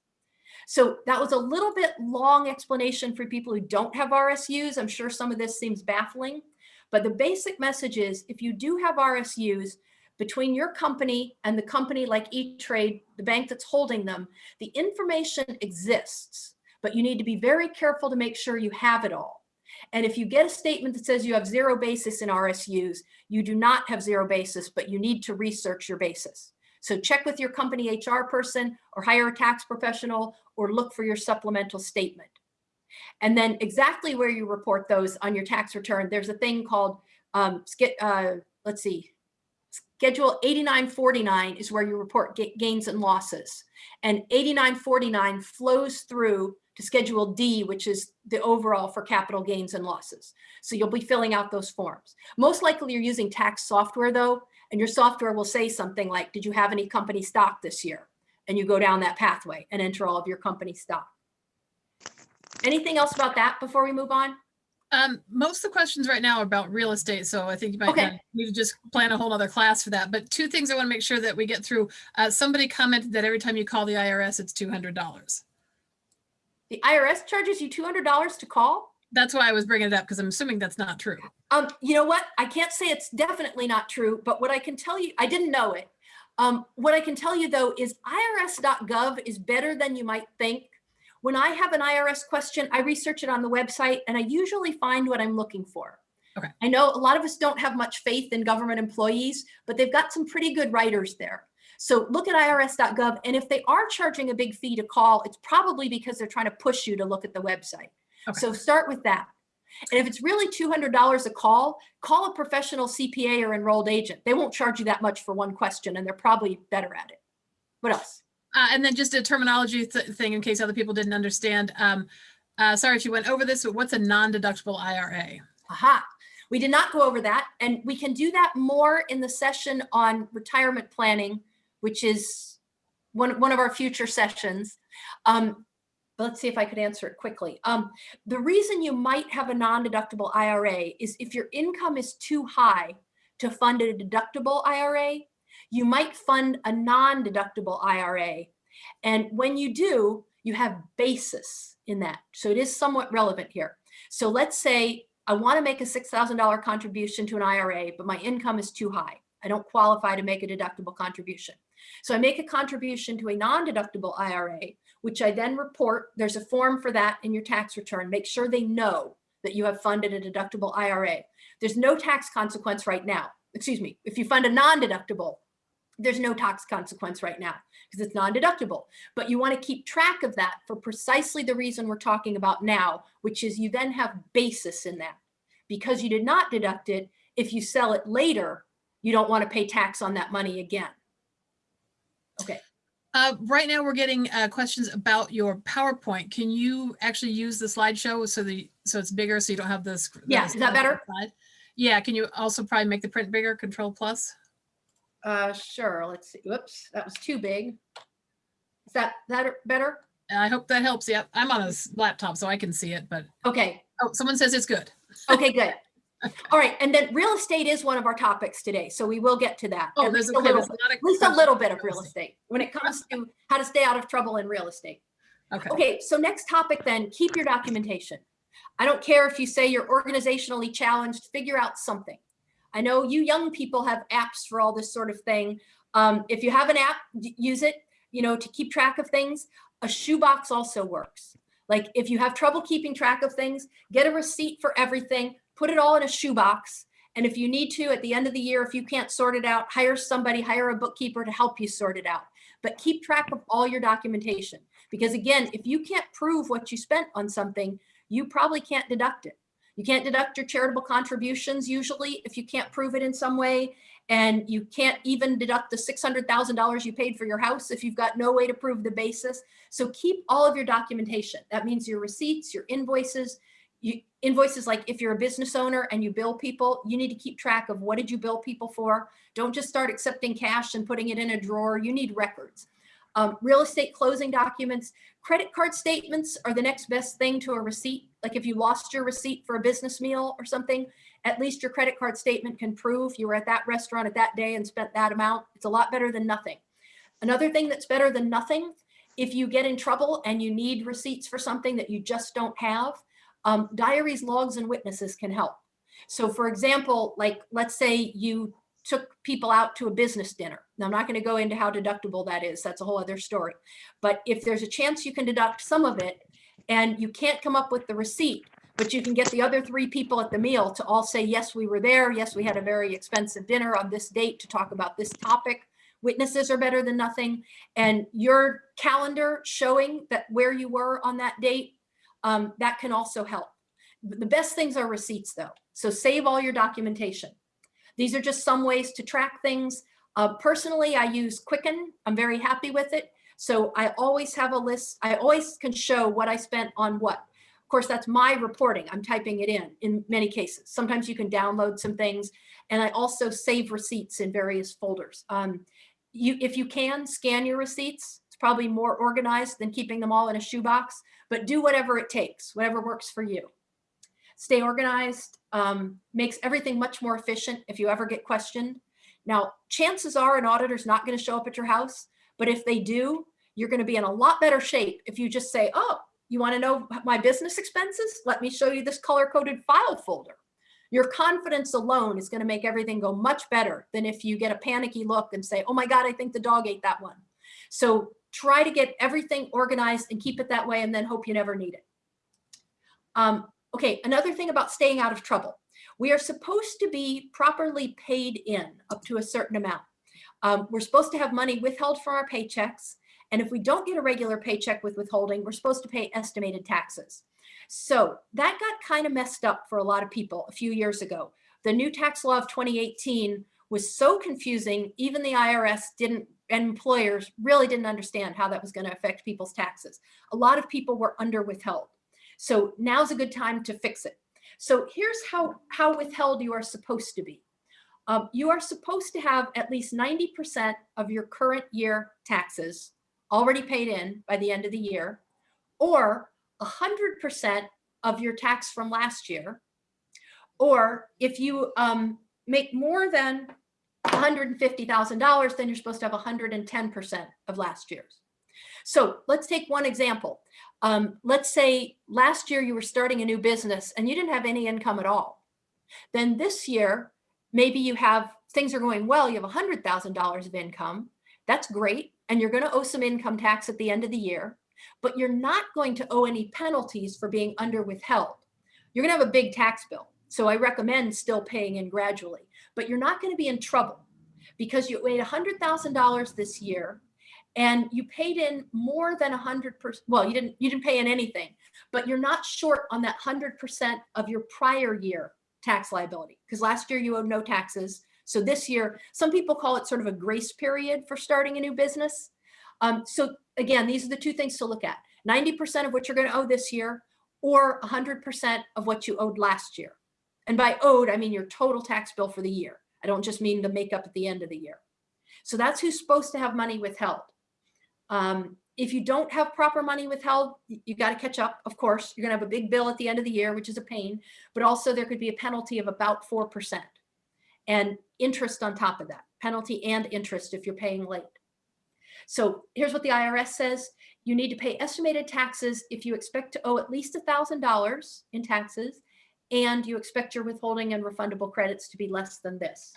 So that was a little bit long explanation for people who don't have RSUs. I'm sure some of this seems baffling, but the basic message is if you do have RSUs between your company and the company like E-Trade, the bank that's holding them, the information exists, but you need to be very careful to make sure you have it all. And if you get a statement that says you have zero basis in RSUs, you do not have zero basis, but you need to research your basis. So check with your company HR person or hire a tax professional or look for your supplemental statement. And then exactly where you report those on your tax return, there's a thing called, um, uh, let's see, Schedule 8949 is where you report gains and losses. And 8949 flows through to Schedule D, which is the overall for capital gains and losses. So you'll be filling out those forms. Most likely you're using tax software though, and your software will say something like, did you have any company stock this year? And you go down that pathway and enter all of your company stock. Anything else about that before we move on? Um, most of the questions right now are about real estate, so I think you might Okay. need to just plan a whole other class for that. But two things I want to make sure that we get through. Uh, somebody commented that every time you call the IRS, it's two hundred dollars. The IRS charges you $200 to call? That's why I was bringing it up because I'm assuming that's not true. Um, you know what? I can't say it's definitely not true, but what I can tell you, I didn't know it. Um, what I can tell you though is irs.gov is better than you might think. When I have an IRS question, I research it on the website and I usually find what I'm looking for. Okay. I know a lot of us don't have much faith in government employees, but they've got some pretty good writers there. So look at irs.gov and if they are charging a big fee to call, it's probably because they're trying to push you to look at the website. Okay. So start with that. And if it's really $200 a call, call a professional CPA or enrolled agent. They won't charge you that much for one question and they're probably better at it. What else? Uh, and then just a terminology th- thing in case other people didn't understand. Um, uh, sorry if you went over this, but what's a non-deductible IRA? Aha. We did not go over that and we can do that more in the session on retirement planning, which is one, one of our future sessions. Um, let's see if I could answer it quickly. Um, the reason you might have a non-deductible IRA is if your income is too high to fund a deductible IRA, you might fund a non-deductible IRA. And when you do, you have basis in that. So it is somewhat relevant here. So let's say I want to make a $6,000 contribution to an IRA, but my income is too high. I don't qualify to make a deductible contribution. So I make a contribution to a non-deductible IRA, which I then report. There's a form for that in your tax return. Make sure they know that you have funded a deductible IRA. There's no tax consequence right now. Excuse me. If you fund a non-deductible, there's no tax consequence right now because it's non-deductible. But you want to keep track of that for precisely the reason we're talking about now, which is you then have basis in that. Because you did not deduct it, if you sell it later, you don't want to pay tax on that money again. Okay. Uh, right now, we're getting uh, questions about your PowerPoint. Can you actually use the slideshow so the so it's bigger so you don't have this? Yeah, is that better? Yeah. Can you also probably make the print bigger? Control plus. Uh, sure. Let's see. Whoops, that was too big. Is that that better? I hope that helps. Yeah, I'm on a laptop so I can see it, but Okay. oh, someone says it's good. Okay, good. All right, and then real estate is one of our topics today, so we will get to that. Oh, At there's least a little a bit- of at least a little bit of real estate when it comes to how to stay out of trouble in real estate. Okay. Okay, so next topic then, keep your documentation. I don't care if you say you're organizationally challenged, figure out something. I know you young people have apps for all this sort of thing. Um, if you have an app, use it, you know, to keep track of things. A shoebox also works. Like if you have trouble keeping track of things, get a receipt for everything, put it all in a shoebox. And if you need to, at the end of the year, if you can't sort it out, hire somebody, hire a bookkeeper to help you sort it out. But keep track of all your documentation. Because again, if you can't prove what you spent on something, you probably can't deduct it. You can't deduct your charitable contributions usually if you can't prove it in some way. And you can't even deduct the $600,000 you paid for your house if you've got no way to prove the basis. So keep all of your documentation. That means your receipts, your invoices, you, invoices like if you're a business owner and you bill people, you need to keep track of what did you bill people for. Don't just start accepting cash and putting it in a drawer. You need records. Um, real estate closing documents, credit card statements are the next best thing to a receipt. Like if you lost your receipt for a business meal or something, at least your credit card statement can prove you were at that restaurant at that day and spent that amount. It's a lot better than nothing. Another thing that's better than nothing, if you get in trouble and you need receipts for something that you just don't have, um, diaries, logs, and witnesses can help. So for example, like let's say you took people out to a business dinner. Now I'm not going to go into how deductible that is. That's a whole other story. But if there's a chance you can deduct some of it and you can't come up with the receipt, but you can get the other three people at the meal to all say, yes, we were there. Yes, we had a very expensive dinner on this date to talk about this topic. Witnesses are better than nothing. And your calendar showing that where you were on that date, um, that can also help. The best things are receipts though. So save all your documentation. These are just some ways to track things. Uh, personally, I use Quicken. I'm very happy with it. So I always have a list. I always can show what I spent on what. Of course, that's my reporting. I'm typing it in in many cases. Sometimes you can download some things. And I also save receipts in various folders. Um, you, if you can, scan your receipts. It's probably more organized than keeping them all in a shoebox, but do whatever it takes, whatever works for you. Stay organized, um, makes everything much more efficient if you ever get questioned. Now, chances are an auditor's not going to show up at your house, but if they do, you're going to be in a lot better shape if you just say, oh, you want to know my business expenses? Let me show you this color coded file folder. Your confidence alone is going to make everything go much better than if you get a panicky look and say, oh my God, I think the dog ate that one. So try to get everything organized and keep it that way and then hope you never need it. Um, okay, another thing about staying out of trouble. We are supposed to be properly paid in up to a certain amount. Um, we're supposed to have money withheld from our paychecks. And if we don't get a regular paycheck with withholding, we're supposed to pay estimated taxes. So that got kind of messed up for a lot of people a few years ago. The new tax law of 2018 was so confusing, even the IRS didn't, and employers really didn't understand how that was going to affect people's taxes. A lot of people were under withheld. So now's a good time to fix it. So here's how, how withheld you are supposed to be. Um, you are supposed to have at least 90% of your current year taxes already paid in by the end of the year, or 100% of your tax from last year. Or if you um, make more than $150,000, then you're supposed to have 110% of last year's. So let's take one example. Um, let's say last year you were starting a new business and you didn't have any income at all. Then this year, maybe you have things are going well, you have $100,000 of income. That's great. And you're going to owe some income tax at the end of the year, but you're not going to owe any penalties for being under withheld. You're going to have a big tax bill. So I recommend still paying in gradually, but you're not going to be in trouble because you made $100,000 this year and you paid in more than 100%. Well, you didn't, you didn't pay in anything, but you're not short on that 100% of your prior year tax liability because last year you owed no taxes. So this year, some people call it sort of a grace period for starting a new business. Um, so again, these are the two things to look at. 90% of what you're going to owe this year or 100% of what you owed last year. And by owed, I mean your total tax bill for the year. I don't just mean the makeup at the end of the year. So that's who's supposed to have money withheld. Um, if you don't have proper money withheld, you got to catch up. Of course, you're going to have a big bill at the end of the year, which is a pain, but also there could be a penalty of about 4% and interest on top of that, penalty and interest if you're paying late. So here's what the IRS says. You need to pay estimated taxes if you expect to owe at least $1,000 in taxes and you expect your withholding and refundable credits to be less than this.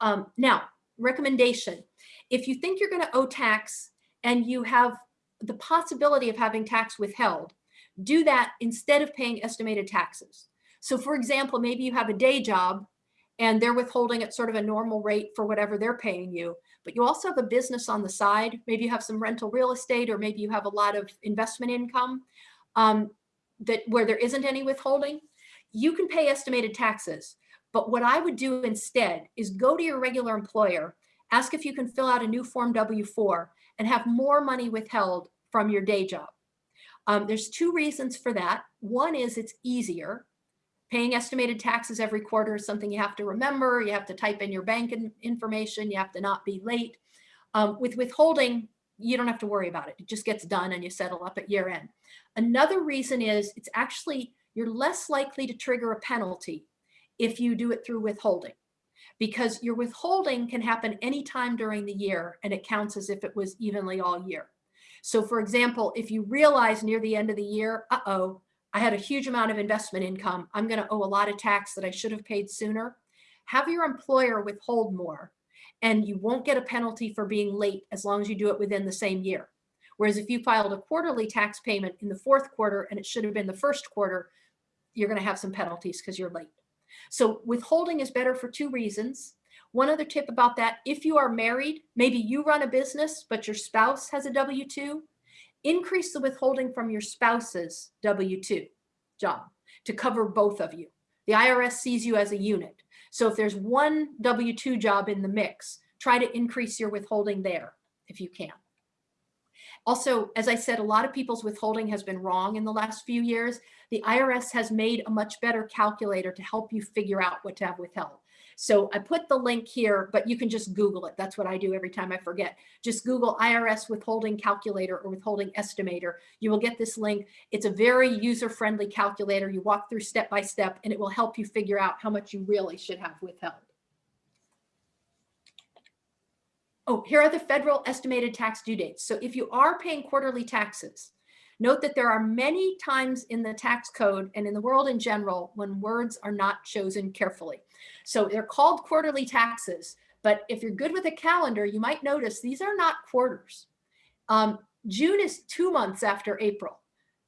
Um, now, recommendation. If you think you're going to owe tax and you have the possibility of having tax withheld, do that instead of paying estimated taxes. So for example, maybe you have a day job and they're withholding at sort of a normal rate for whatever they're paying you, but you also have a business on the side. Maybe you have some rental real estate or maybe you have a lot of investment income um, that where there isn't any withholding. You can pay estimated taxes, but what I would do instead is go to your regular employer, ask if you can fill out a new form W-4 and have more money withheld from your day job. Um, there's two reasons for that. One is it's easier. Paying estimated taxes every quarter is something you have to remember. You have to type in your bank information. You have to not be late. Um, with withholding, you don't have to worry about it. It just gets done and you settle up at year end. Another reason is it's actually, you're less likely to trigger a penalty if you do it through withholding because your withholding can happen anytime during the year and it counts as if it was evenly all year. So for example, if you realize near the end of the year, uh-oh, I had a huge amount of investment income. I'm going to owe a lot of tax that I should have paid sooner. Have your employer withhold more and you won't get a penalty for being late as long as you do it within the same year. Whereas if you filed a quarterly tax payment in the fourth quarter and it should have been the first quarter, you're going to have some penalties because you're late. So withholding is better for two reasons. One other tip about that, if you are married, maybe you run a business, but your spouse has a W-2, increase the withholding from your spouse's W-2 job to cover both of you. The IRS sees you as a unit. So if there's one W-2 job in the mix, try to increase your withholding there if you can. Also, as I said, a lot of people's withholding has been wrong in the last few years. The IRS has made a much better calculator to help you figure out what to have withheld. So I put the link here, but you can just Google it. That's what I do every time I forget. Just Google IRS withholding calculator or withholding estimator. You will get this link. It's a very user-friendly calculator. You walk through step by step and it will help you figure out how much you really should have withheld. Oh, here are the federal estimated tax due dates. So if you are paying quarterly taxes, Note that there are many times in the tax code and in the world in general when words are not chosen carefully. So they're called quarterly taxes, but if you're good with a calendar, you might notice these are not quarters. Um, June is two months after April.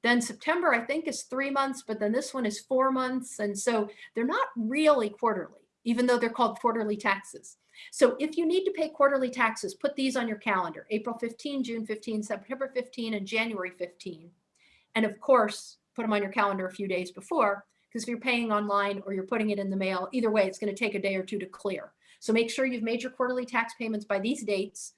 Then September, I think, is three months, but then this one is four months. And so they're not really quarterly, even though they're called quarterly taxes. So if you need to pay quarterly taxes, put these on your calendar, April 15, June 15, September 15, and January 15. And of course, put them on your calendar a few days before, because if you're paying online or you're putting it in the mail, either way, it's gonna take a day or two to clear. So make sure you've made your quarterly tax payments by these dates.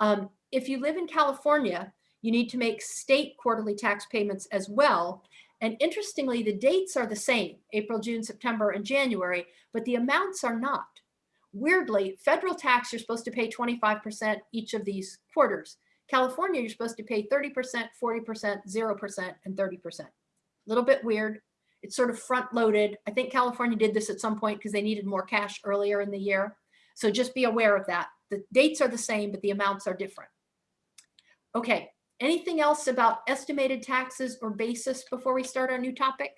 Um, if you live in California, you need to make state quarterly tax payments as well. And interestingly, the dates are the same, April, June, September, and January, but the amounts are not. Weirdly, federal tax, you're supposed to pay 25% each of these quarters. California, you're supposed to pay 30%, 40%, 0%, and 30%. A little bit weird. It's sort of front loaded. I think California did this at some point because they needed more cash earlier in the year. So just be aware of that. The dates are the same, but the amounts are different. Okay, anything else about estimated taxes or basis before we start our new topic?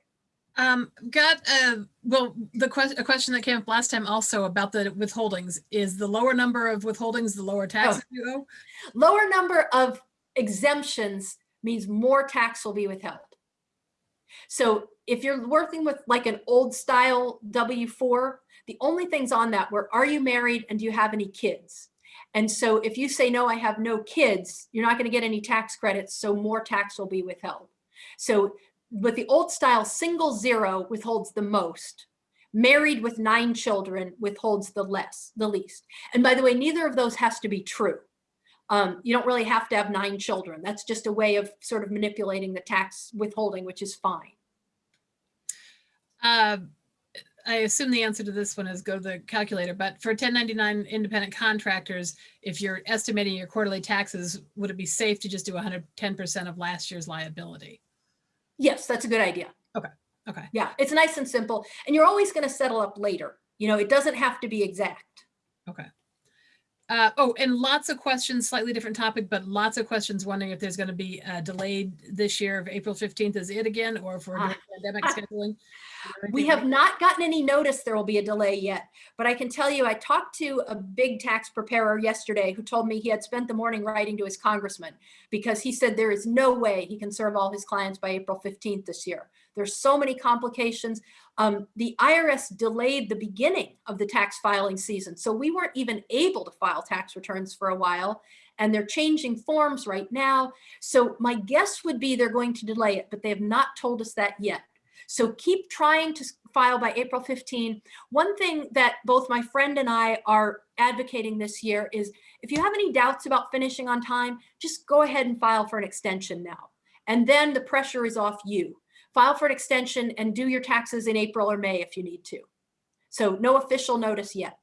Um, got a, well, the question a question that came up last time also about the withholdings is the lower number of withholdings the lower tax oh. you owe. Lower number of exemptions means more tax will be withheld. So if you're working with like an old style W4, the only things on that were, are you married and do you have any kids? And so if you say, no, I have no kids, you're not gonna get any tax credits, so more tax will be withheld. So with the old style, single zero withholds the most. Married with nine children withholds the less, the least. And by the way, neither of those has to be true. Um, you don't really have to have nine children. That's just a way of sort of manipulating the tax withholding, which is fine. Uh, I assume the answer to this one is go to the calculator, but for 1099 independent contractors, if you're estimating your quarterly taxes, would it be safe to just do 110% of last year's liability? Yes, that's a good idea. Okay. Okay. Yeah, it's nice and simple. And you're always going to settle up later. You know, it doesn't have to be exact. Okay. Uh, oh, and lots of questions, slightly different topic, but lots of questions wondering if there's going to be a delayed this year of April 15th is it again, or if we're doing ah. pandemic scheduling. We have not gotten any notice there will be a delay yet, but I can tell you, I talked to a big tax preparer yesterday who told me he had spent the morning writing to his congressman because he said there is no way he can serve all his clients by April 15th this year. There's so many complications. Um, the IRS delayed the beginning of the tax filing season, so we weren't even able to file tax returns for a while and they're changing forms right now. So my guess would be they're going to delay it, but they have not told us that yet. So keep trying to file by April 15. One thing that both my friend and I are advocating this year is if you have any doubts about finishing on time, just go ahead and file for an extension now. And then the pressure is off you. File for an extension and do your taxes in April or May if you need to. So no official notice yet.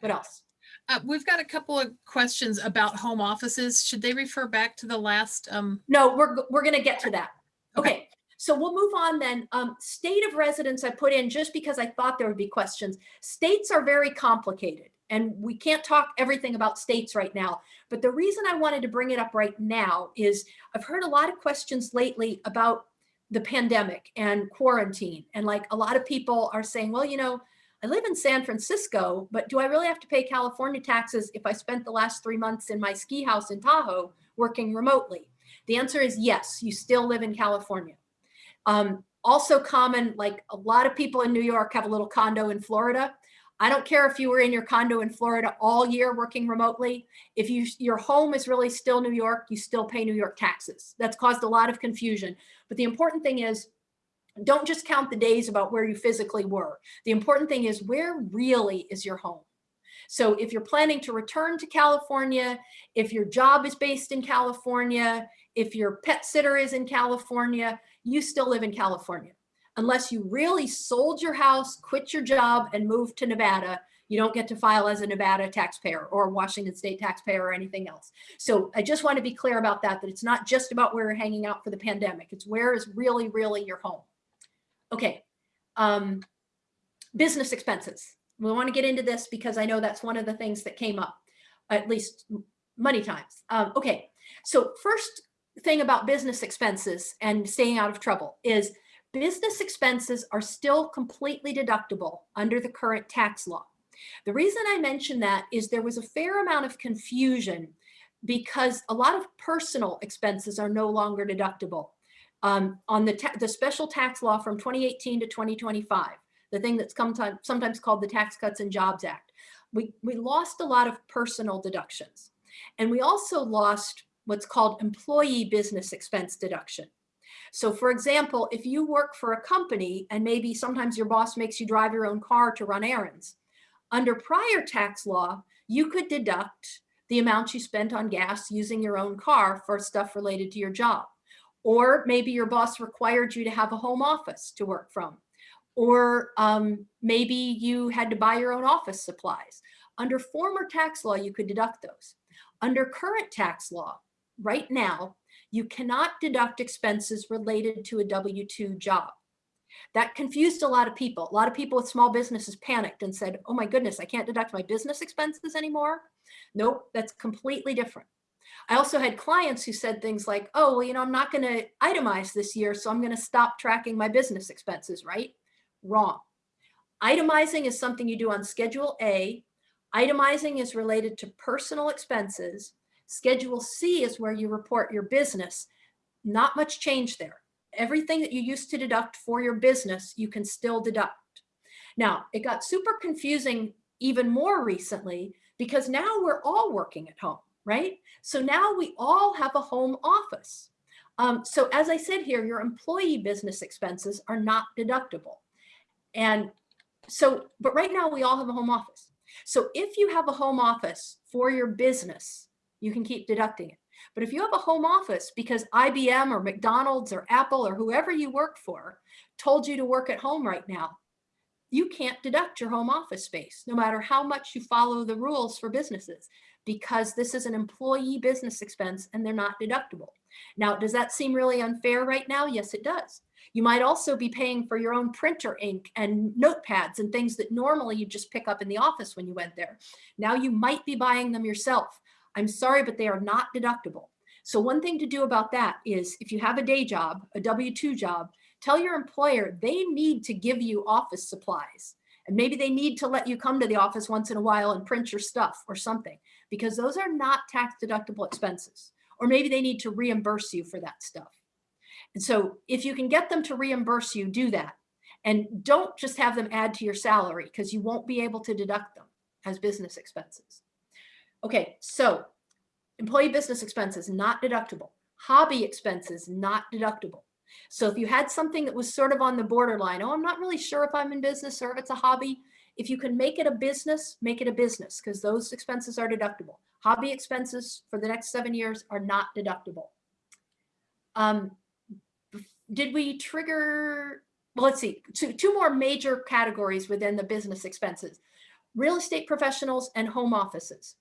What else? Uh, we've got a couple of questions about home offices. Should they refer back to the last? Um... No, we're, we're going to get to that. Okay. okay. So we'll move on then. Um, state of residence I put in just because I thought there would be questions. States are very complicated and we can't talk everything about states right now. But the reason I wanted to bring it up right now is I've heard a lot of questions lately about the pandemic and quarantine. And like a lot of people are saying, well, you know, I live in San Francisco, but do I really have to pay California taxes if I spent the last three months in my ski house in Tahoe working remotely? The answer is yes, you still live in California. Um, also common, like a lot of people in New York have a little condo in Florida. I don't care if you were in your condo in Florida all year working remotely. If you your home is really still New York, you still pay New York taxes. That's caused a lot of confusion. But the important thing is don't just count the days about where you physically were. The important thing is where really is your home? So if you're planning to return to California, if your job is based in California, if your pet sitter is in California, you still live in California unless you really sold your house, quit your job and moved to Nevada, you don't get to file as a Nevada taxpayer or Washington state taxpayer or anything else. So I just want to be clear about that, that it's not just about where you're hanging out for the pandemic. It's where is really, really your home. Okay. Um, business expenses. We want to get into this because I know that's one of the things that came up, at least many times. Um, okay. So first thing about business expenses and staying out of trouble is business expenses are still completely deductible under the current tax law. The reason I mention that is there was a fair amount of confusion because a lot of personal expenses are no longer deductible. Um, on the, the special tax law from 2018 to 2025, the thing that's come sometimes called the Tax Cuts and Jobs Act, we, we lost a lot of personal deductions. And we also lost what's called employee business expense deduction. So for example, if you work for a company and maybe sometimes your boss makes you drive your own car to run errands, under prior tax law, you could deduct the amount you spent on gas using your own car for stuff related to your job. Or maybe your boss required you to have a home office to work from. Or um, maybe you had to buy your own office supplies. Under former tax law, you could deduct those. Under current tax law, right now, you cannot deduct expenses related to a W-2 job. That confused a lot of people. A lot of people with small businesses panicked and said, oh my goodness, I can't deduct my business expenses anymore. Nope, that's completely different. I also had clients who said things like, oh, well, you know, I'm not going to itemize this year, so I'm going to stop tracking my business expenses, right? Wrong. Itemizing is something you do on Schedule A. Itemizing is related to personal expenses Schedule C is where you report your business. Not much change there. Everything that you used to deduct for your business, you can still deduct. Now, it got super confusing even more recently because now we're all working at home, right? So now we all have a home office. Um, so as I said here, your employee business expenses are not deductible. And so, but right now we all have a home office. So if you have a home office for your business, you can keep deducting it. But if you have a home office because IBM or McDonald's or Apple or whoever you work for told you to work at home right now, you can't deduct your home office space, no matter how much you follow the rules for businesses, because this is an employee business expense and they're not deductible. Now, does that seem really unfair right now? Yes, it does. You might also be paying for your own printer ink and notepads and things that normally you just pick up in the office when you went there. Now you might be buying them yourself I'm sorry, but they are not deductible. So one thing to do about that is if you have a day job, a W-2 job, tell your employer they need to give you office supplies. And maybe they need to let you come to the office once in a while and print your stuff or something, because those are not tax deductible expenses. Or maybe they need to reimburse you for that stuff. And so if you can get them to reimburse you, do that. And don't just have them add to your salary because you won't be able to deduct them as business expenses. Okay, so employee business expenses, not deductible. Hobby expenses, not deductible. So if you had something that was sort of on the borderline, oh, I'm not really sure if I'm in business or if it's a hobby, if you can make it a business, make it a business because those expenses are deductible. Hobby expenses for the next seven years are not deductible. Um, did we trigger, well, let's see, two, two more major categories within the business expenses, real estate professionals and home offices.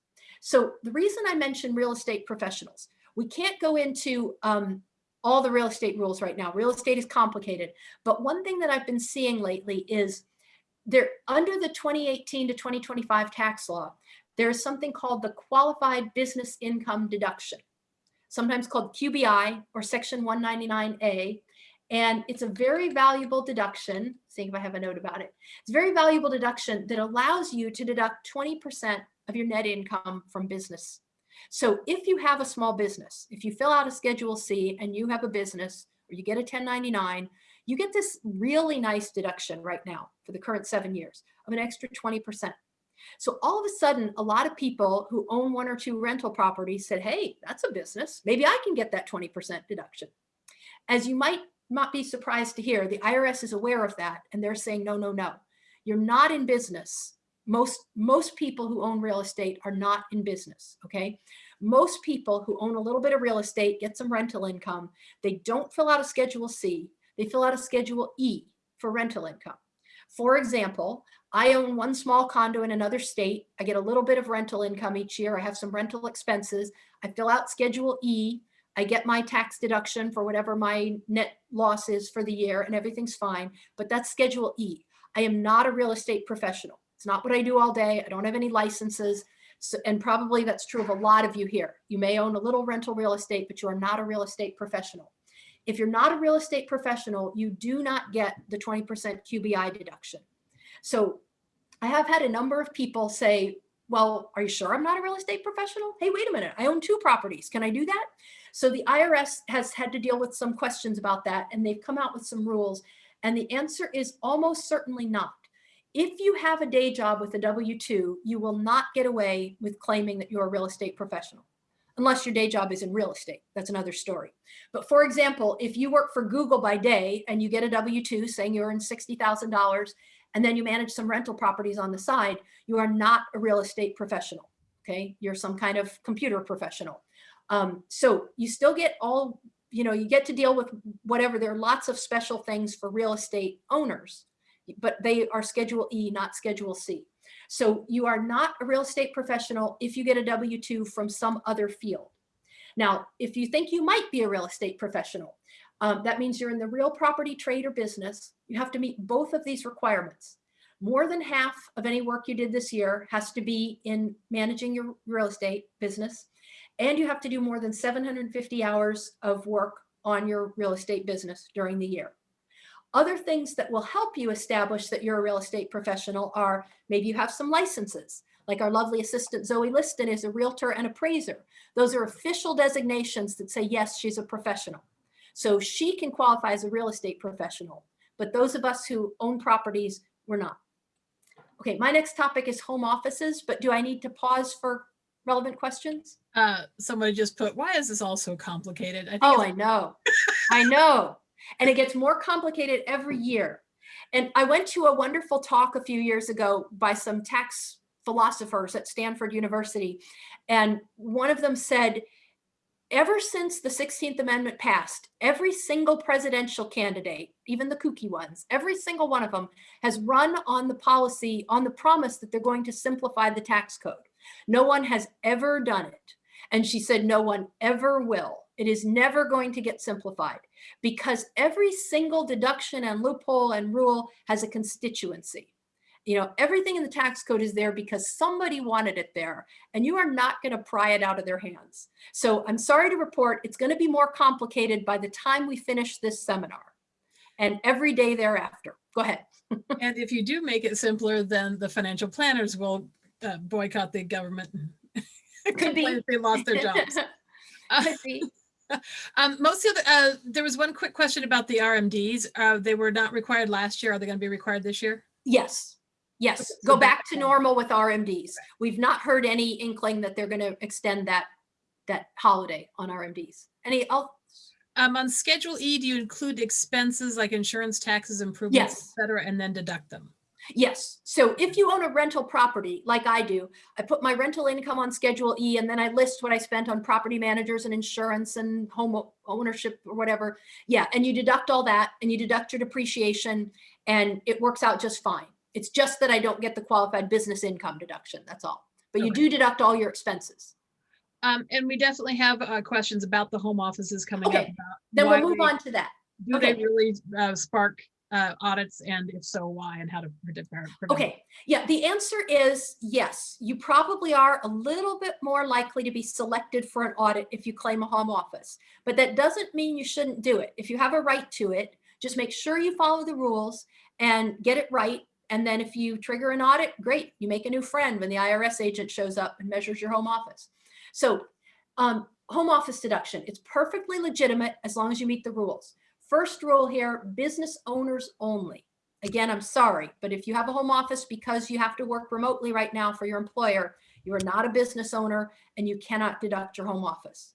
So the reason I mention real estate professionals, we can't go into um, all the real estate rules right now. Real estate is complicated. But one thing that I've been seeing lately is there under the 2018 to 2025 tax law, there is something called the qualified business income deduction, sometimes called QBI or section 199A. And it's a very valuable deduction. Seeing if I have a note about it. It's a very valuable deduction that allows you to deduct 20% of your net income from business. So if you have a small business, if you fill out a Schedule C and you have a business or you get a 1099, you get this really nice deduction right now for the current seven years of an extra 20%. So all of a sudden, a lot of people who own one or two rental properties said, hey, that's a business. Maybe I can get that 20% deduction. As you might not be surprised to hear, the IRS is aware of that and they're saying, no, no, no, you're not in business. Most, most people who own real estate are not in business, okay? Most people who own a little bit of real estate, get some rental income, they don't fill out a Schedule C, they fill out a Schedule E for rental income. For example, I own one small condo in another state. I get a little bit of rental income each year. I have some rental expenses. I fill out Schedule E. I get my tax deduction for whatever my net loss is for the year and everything's fine, but that's Schedule E. I am not a real estate professional. It's not what I do all day. I don't have any licenses. So, and probably that's true of a lot of you here. You may own a little rental real estate, but you are not a real estate professional. If you're not a real estate professional, you do not get the 20% QBI deduction. So I have had a number of people say, well, are you sure I'm not a real estate professional? Hey, wait a minute, I own two properties. Can I do that? So the IRS has had to deal with some questions about that and they've come out with some rules. And the answer is almost certainly not. If you have a day job with a W-2, you will not get away with claiming that you're a real estate professional, unless your day job is in real estate. That's another story. But for example, if you work for Google by day and you get a W-2 saying you earn $60,000 and then you manage some rental properties on the side, you are not a real estate professional. Okay, you're some kind of computer professional. Um, so you still get all, you know, you get to deal with whatever. There are lots of special things for real estate owners, but they are Schedule E, not Schedule C. So you are not a real estate professional if you get a W-2 from some other field. Now, if you think you might be a real estate professional, um, that means you're in the real property trade or business. You have to meet both of these requirements. More than half of any work you did this year has to be in managing your real estate business. And you have to do more than 750 hours of work on your real estate business during the year. Other things that will help you establish that you're a real estate professional are maybe you have some licenses, like our lovely assistant Zoe Liston is a realtor and appraiser. Those are official designations that say, yes, she's a professional. So she can qualify as a real estate professional, but those of us who own properties, we're not. Okay, my next topic is home offices, but do I need to pause for relevant questions? Uh, somebody just put, why is this all so complicated? I oh, I know. I know. And it gets more complicated every year. And I went to a wonderful talk a few years ago by some tax philosophers at Stanford University. And one of them said, ever since the 16th Amendment passed, every single presidential candidate, even the kooky ones, every single one of them has run on the policy, on the promise that they're going to simplify the tax code. No one has ever done it. And she said, no one ever will. It is never going to get simplified because every single deduction and loophole and rule has a constituency you know, everything in the tax code is there because somebody wanted it there and you are not going to pry it out of their hands. So I'm sorry to report it's going to be more complicated by the time we finish this seminar and every day thereafter. Go ahead. and if you do make it simpler, then the financial planners will uh, boycott the government. Could be. they lost their jobs. Could be. um, most of the, uh, there was one quick question about the RMDs. Uh, they were not required last year. Are they going to be required this year? Yes, Yes, go back to normal with RMDs. We've not heard any inkling that they're going to extend that that holiday on RMDs. Any else? Um, on Schedule E, do you include expenses like insurance, taxes, improvements, Yes. et cetera, and then deduct them? Yes. So if you own a rental property, like I do, I put my rental income on Schedule E and then I list what I spent on property managers and insurance and home ownership or whatever. Yeah, and you deduct all that and you deduct your depreciation and it works out just fine. It's just that I don't get the qualified business income deduction. That's all. But you do deduct all your expenses. Um, and we definitely have uh, questions about the home offices coming up. Okay, about Then we'll move they- on to that. Do they really uh, spark uh, audits and if so, why and how to predict? prevent? Okay, yeah, the answer is yes. You probably are a little bit more likely to be selected for an audit if you claim a home office, but that doesn't mean you shouldn't do it. If you have a right to it, just make sure you follow the rules and get it right. And then if you trigger an audit, great, you make a new friend when the IRS agent shows up and measures your home office. So um, home office deduction, it's perfectly legitimate as long as you meet the rules. First rule here, business owners only. Again, I'm sorry, but if you have a home office because you have to work remotely right now for your employer, you are not a business owner and you cannot deduct your home office.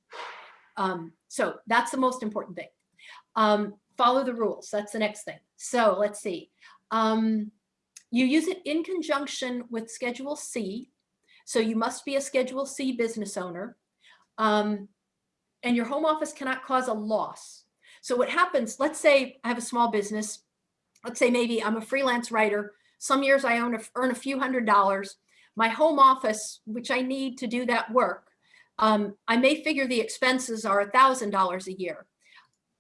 Um, so that's the most important thing. Um, follow the rules. That's the next thing. So let's see. Um, you use it in conjunction with Schedule C. So you must be a Schedule C business owner. Um, and your home office cannot cause a loss. So what happens, let's say I have a small business. Let's say maybe I'm a freelance writer. Some years I own a, earn a few hundred dollars. My home office, which I need to do that work, um, I may figure the expenses are a thousand dollars a year.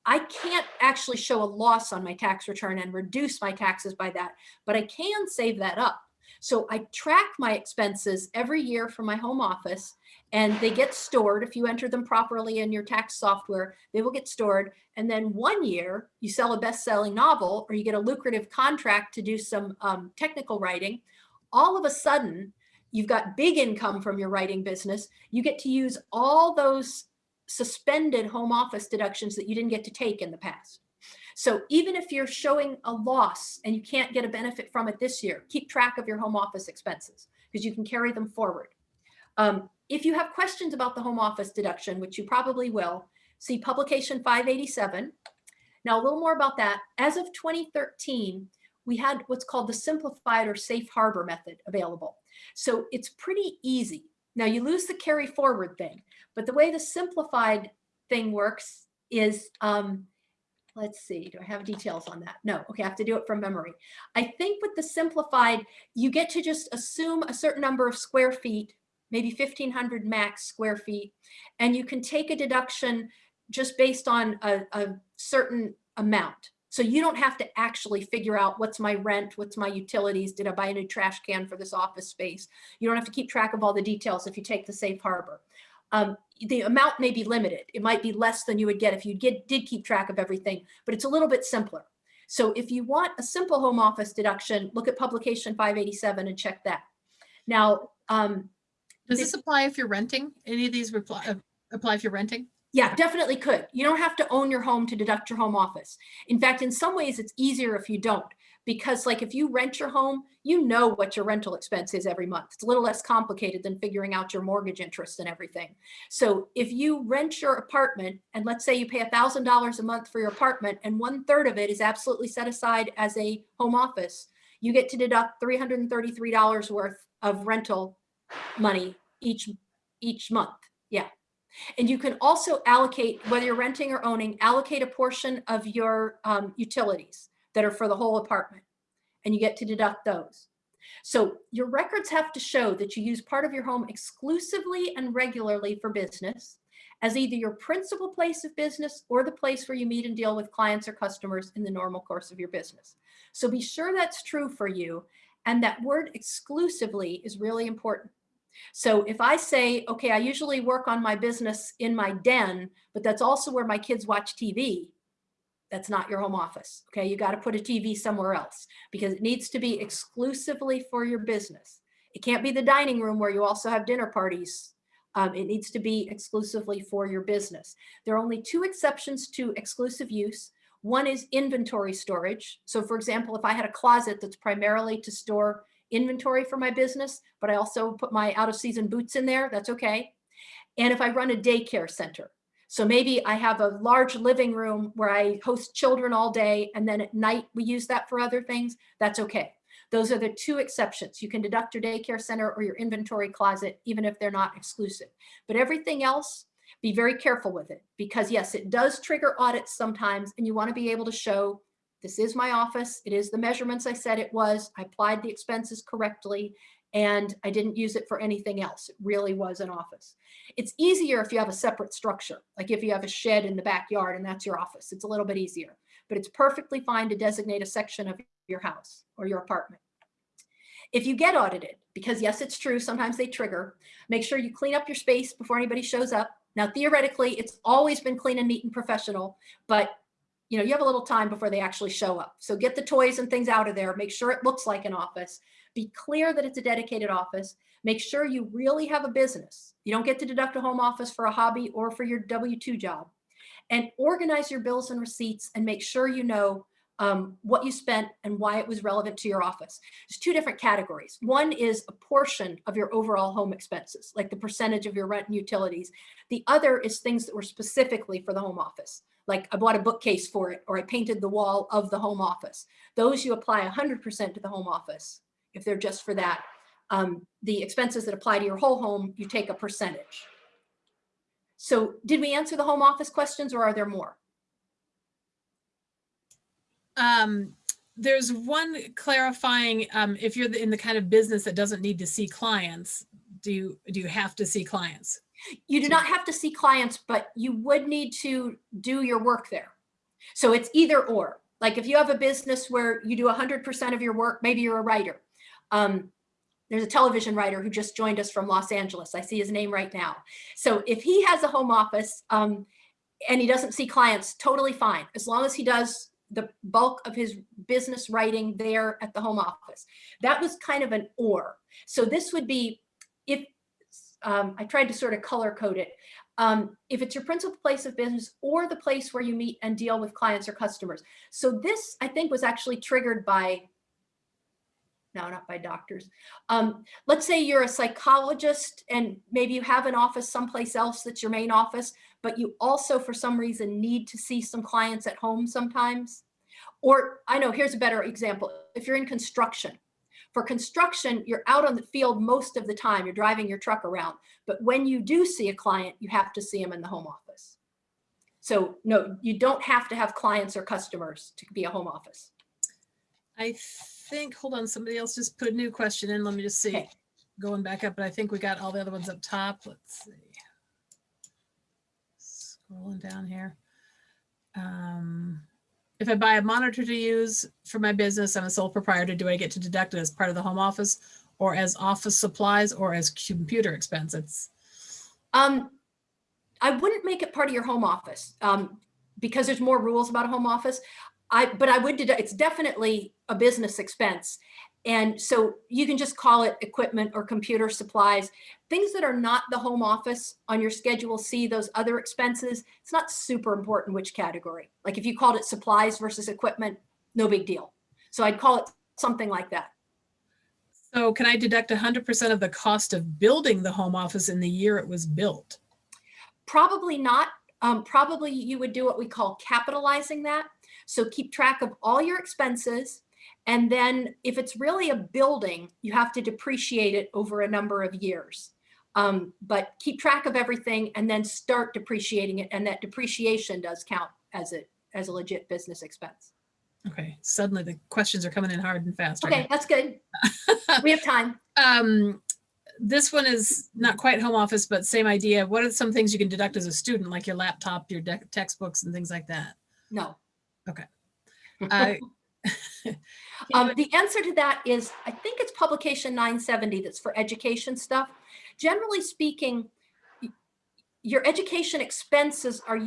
I can't actually show a loss on my tax return and reduce my taxes by that, but I can save that up. So I track my expenses every year from my home office and they get stored. If you enter them properly in your tax software, they will get stored. And then one year you sell a best-selling novel or you get a lucrative contract to do some um, technical writing. All of a sudden, you've got big income from your writing business. You get to use all those suspended home office deductions that you didn't get to take in the past. So even if you're showing a loss and you can't get a benefit from it this year, keep track of your home office expenses because you can carry them forward. Um, if you have questions about the home office deduction, which you probably will, see publication 587. Now a little more about that. As of 2013, we had what's called the simplified or safe harbor method available. So it's pretty easy. Now you lose the carry forward thing, but the way the simplified thing works is um, let's see, do I have details on that? No, okay, I have to do it from memory. I think with the simplified, you get to just assume a certain number of square feet, maybe 1500 max square feet, and you can take a deduction just based on a, a certain amount. So you don't have to actually figure out what's my rent, what's my utilities, did I buy a new trash can for this office space? You don't have to keep track of all the details if you take the safe harbor. Um, the amount may be limited. It might be less than you would get if you get, did keep track of everything, but it's a little bit simpler. So if you want a simple home office deduction, look at publication 587 and check that. Now, um, does this apply if you're renting? Any of these reply, uh, apply if you're renting? Yeah, definitely could. You don't have to own your home to deduct your home office. In fact, in some ways it's easier if you don't because like if you rent your home, you know what your rental expense is every month. It's a little less complicated than figuring out your mortgage interest and everything. So if you rent your apartment and let's say you pay a thousand dollars a month for your apartment and one third of it is absolutely set aside as a home office, you get to deduct $333 worth of rental money each each month. Yeah. And you can also allocate, whether you're renting or owning, allocate a portion of your um, utilities that are for the whole apartment and you get to deduct those. So your records have to show that you use part of your home exclusively and regularly for business as either your principal place of business or the place where you meet and deal with clients or customers in the normal course of your business. So be sure that's true for you. And that word exclusively is really important. So if I say, okay, I usually work on my business in my den, but that's also where my kids watch TV, that's not your home office. Okay, you got to put a TV somewhere else because it needs to be exclusively for your business. It can't be the dining room where you also have dinner parties. Um, it needs to be exclusively for your business. There are only two exceptions to exclusive use. One is inventory storage. So for example, if I had a closet that's primarily to store inventory for my business, but I also put my out of season boots in there, that's okay. And if I run a daycare center, so maybe I have a large living room where I host children all day and then at night we use that for other things, that's okay. Those are the two exceptions. You can deduct your daycare center or your inventory closet, even if they're not exclusive. But everything else, be very careful with it because yes, it does trigger audits sometimes and you wanna be able to show this is my office. It is the measurements I said it was. I applied the expenses correctly and I didn't use it for anything else. It really was an office. It's easier if you have a separate structure, like if you have a shed in the backyard and that's your office, it's a little bit easier, but it's perfectly fine to designate a section of your house or your apartment. If you get audited, because yes, it's true, sometimes they trigger, make sure you clean up your space before anybody shows up. Now, theoretically, it's always been clean and neat and professional, but you know, you have a little time before they actually show up. So get the toys and things out of there, make sure it looks like an office, be clear that it's a dedicated office. Make sure you really have a business. You don't get to deduct a home office for a hobby or for your W-2 job. and organize your bills and receipts and make sure you know um, what you spent and why it was relevant to your office. There's two different categories. One is a portion of your overall home expenses, like the percentage of your rent and utilities. The other is things that were specifically for the home office. Like I bought a bookcase for it, or I painted the wall of the home office. Those you apply 100% to the home office if they're just for that. Um, the expenses that apply to your whole home, you take a percentage. So did we answer the home office questions or are there more? Um, there's one clarifying, um, if you're in the kind of business that doesn't need to see clients, do you, do you have to see clients? You do not have to see clients, but you would need to do your work there. So it's either or. Like if you have a business where you do 100% of your work, maybe you're a writer. Um, there's a television writer who just joined us from Los Angeles. I see his name right now. So if he has a home office um, and he doesn't see clients, totally fine, as long as he does the bulk of his business writing there at the home office. That was kind of an or. So this would be if um, I tried to sort of color code it. Um, if it's your principal place of business or the place where you meet and deal with clients or customers. So this, I think, was actually triggered by, no, not by doctors. Um, let's say you're a psychologist and maybe you have an office someplace else that's your main office, but you also, for some reason, need to see some clients at home sometimes. Or I know, here's a better example. If you're in construction, for construction, you're out on the field most of the time. You're driving your truck around. But when you do see a client, you have to see them in the home office. So no, you don't have to have clients or customers to be a home office. I think, hold on, somebody else just put a new question in. Let me just see. Okay. Going back up, but I think we got all the other ones up top. Let's see. Scrolling down here. Um, if I buy a monitor to use for my business, I'm a sole proprietor, do I get to deduct it as part of the home office or as office supplies or as computer expenses? Um, I wouldn't make it part of your home office um, because there's more rules about a home office. I, but I would, it's definitely a business expense. And so you can just call it equipment or computer supplies, things that are not the home office on your schedule C, those other expenses. It's not super important which category. Like if you called it supplies versus equipment, no big deal. So I'd call it something like that. so can I deduct hundred percent of the cost of building the home office in the year it was built? Probably not. Um, probably you would do what we call capitalizing that. So keep track of all your expenses. And then if it's really a building, you have to depreciate it over a number of years. Um, but keep track of everything and then start depreciating it. And that depreciation does count as a, as a legit business expense. Okay, suddenly the questions are coming in hard and fast. right Okay, that's good. We have time. um this one is not quite home office but same idea what are some things you can deduct as a student like your laptop your textbooks and things like that No. uh, Um, the answer to that is, I think it's publication 970 that's for education stuff. Generally speaking, your education expenses are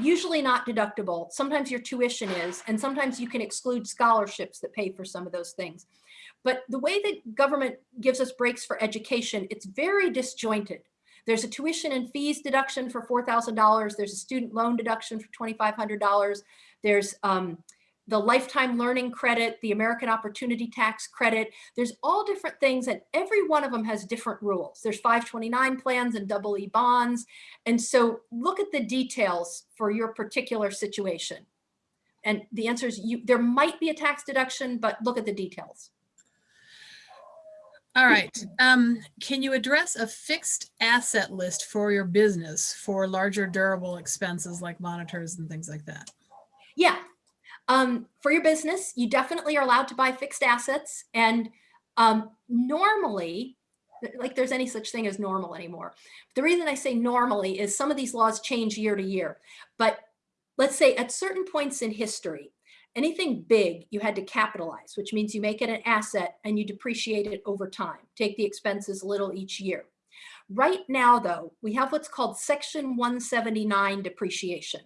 usually not deductible. Sometimes your tuition is, and sometimes you can exclude scholarships that pay for some of those things. But the way that government gives us breaks for education, it's very disjointed. There's a tuition and fees deduction for $4,000. There's a student loan deduction for $2,500. There's um, the lifetime learning credit, the American Opportunity Tax credit. There's all different things and every one of them has different rules. There's 529 plans and double E bonds. And so look at the details for your particular situation. And the answer is you, there might be a tax deduction, but look at the details. all right um can you address a fixed asset list for your business for larger durable expenses like monitors and things like that Yeah. Um, for your business, you definitely are allowed to buy fixed assets. And um, normally, like there's any such thing as normal anymore. The reason I say normally is some of these laws change year to year. But let's say at certain points in history, anything big you had to capitalize, which means you make it an asset and you depreciate it over time, take the expenses a little each year. Right now, though, we have what's called Section 179 depreciation.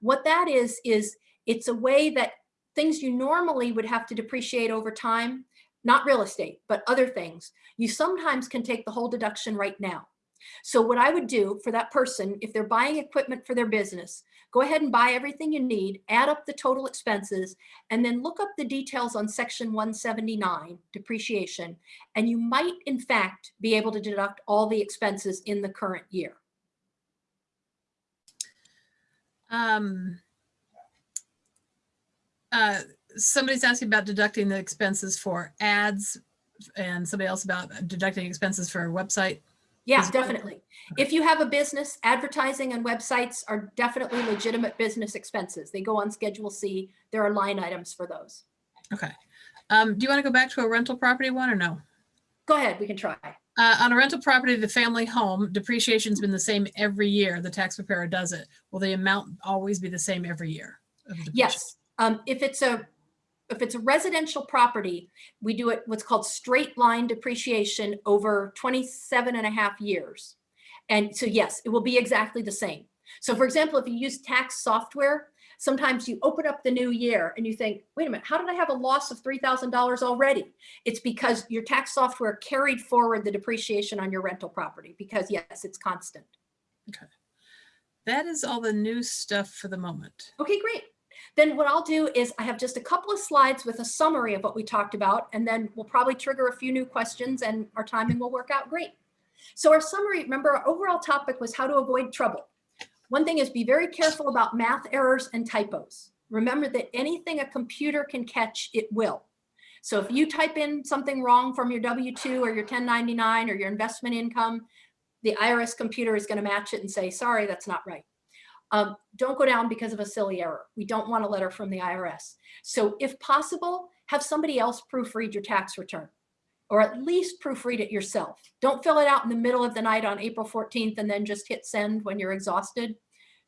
What that is, is it's a way that things you normally would have to depreciate over time, not real estate, but other things, you sometimes can take the whole deduction right now. So what I would do for that person, if they're buying equipment for their business, go ahead and buy everything you need, add up the total expenses, and then look up the details on section 179, depreciation, and you might in fact be able to deduct all the expenses in the current year. Um, uh, somebody's asking about deducting the expenses for ads and somebody else about deducting expenses for a website. Yeah, definitely. If you have a business, advertising and websites are definitely legitimate business expenses. They go on Schedule C. There are line items for those. Okay. Um, do you want to go back to a rental property one or no? Go ahead, we can try. Uh, on a rental property, the family home depreciation's been the same every year. The tax preparer does it. Will the amount always be the same every year? Yes, um, if it's a, if it's a residential property, we do it what's called straight line depreciation over 27 and a half years. And so yes, it will be exactly the same. So for example, if you use tax software, sometimes you open up the new year and you think, wait a minute, how did I have a loss of $3,000 already? It's because your tax software carried forward the depreciation on your rental property because yes, it's constant. Okay. That is all the new stuff for the moment. Okay, great. Then what I'll do is I have just a couple of slides with a summary of what we talked about, and then we'll probably trigger a few new questions and our timing will work out great. So our summary, remember our overall topic was how to avoid trouble. One thing is be very careful about math errors and typos. Remember that anything a computer can catch, it will. So if you type in something wrong from your W-2 or your 1099 or your investment income, the IRS computer is gonna match it and say, sorry, that's not right. Um, don't go down because of a silly error. We don't want a letter from the IRS. So if possible, have somebody else proofread your tax return or at least proofread it yourself. Don't fill it out in the middle of the night on April 14th and then just hit send when you're exhausted.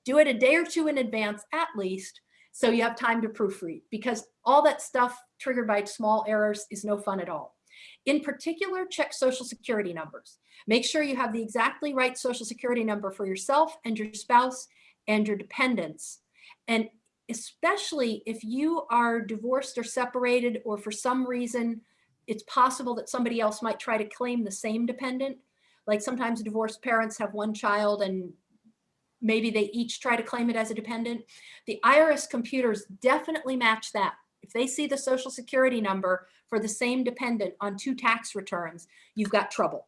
Do it a day or two in advance at least so you have time to proofread because all that stuff triggered by small errors is no fun at all. In particular, check social security numbers. Make sure you have the exactly right social security number for yourself and your spouse and your dependents. And especially if you are divorced or separated, or for some reason, it's possible that somebody else might try to claim the same dependent. Like sometimes divorced parents have one child and maybe they each try to claim it as a dependent. The IRS computers definitely match that. If they see the social security number for the same dependent on two tax returns, you've got trouble.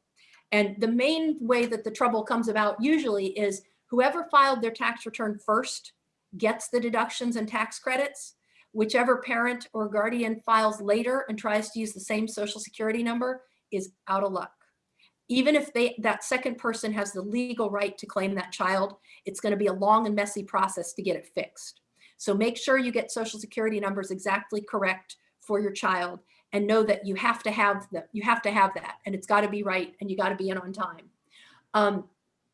And the main way that the trouble comes about usually is whoever filed their tax return first gets the deductions and tax credits. Whichever parent or guardian files later and tries to use the same social security number is out of luck. Even if they that second person has the legal right to claim that child, it's going to be a long and messy process to get it fixed. So make sure you get social security numbers exactly correct for your child and know that you have to have that you have to have that and it's got to be right and you got to be in on time. Um,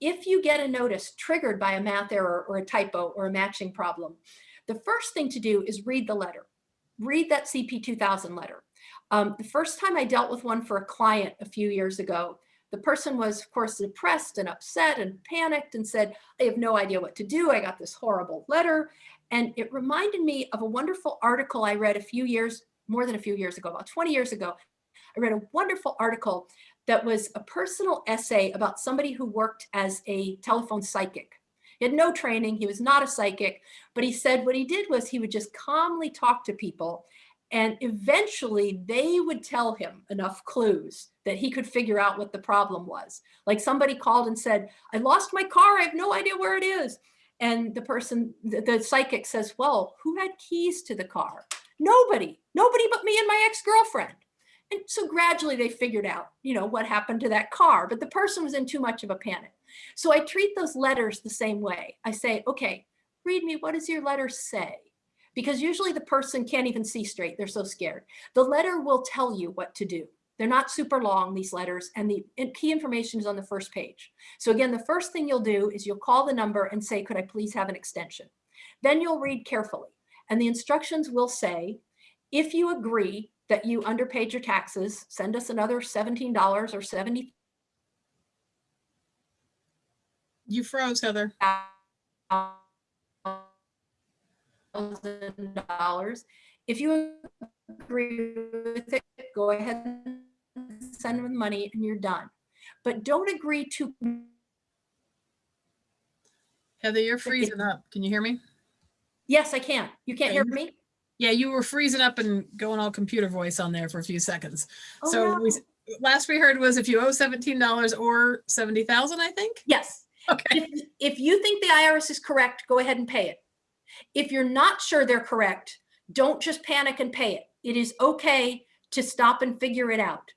if you get a notice triggered by a math error or a typo or a matching problem, the first thing to do is read the letter. Read that CP 2000 letter. Um, the first time I dealt with one for a client a few years ago, the person was, of course, depressed and upset and panicked and said, I have no idea what to do. I got this horrible letter. And it reminded me of a wonderful article I read a few years, more than a few years ago, about 20 years ago. I read a wonderful article that was a personal essay about somebody who worked as a telephone psychic. He had no training, he was not a psychic, but he said what he did was he would just calmly talk to people and eventually they would tell him enough clues that he could figure out what the problem was. Like somebody called and said, I lost my car, I have no idea where it is. And the person, the, the psychic says, well, who had keys to the car? Nobody, nobody but me and my ex-girlfriend. And so gradually they figured out, you know, what happened to that car, but the person was in too much of a panic. So I treat those letters the same way. I say, okay, read me, what does your letter say? Because usually the person can't even see straight, they're so scared. The letter will tell you what to do. They're not super long, these letters, and the key information is on the first page. So again, the first thing you'll do is you'll call the number and say, could I please have an extension? Then you'll read carefully. And the instructions will say, if you agree that you underpaid your taxes, send us another $17 or 70 You froze, Heather. thousand dollars. If you agree with it, go ahead and send them the money and you're done. But don't agree to. Heather, you're freezing up. Can you hear me? Yes, I can. You can't hear me? Yeah, you were freezing up and going all computer voice on there for a few seconds. Oh, So no. we, last we heard was if you owe seventeen dollars or seventy thousand, I think. Yes. Okay. If, if you think the IRS is correct, go ahead and pay it. If you're not sure they're correct, don't just panic and pay it. It is okay to stop and figure it out.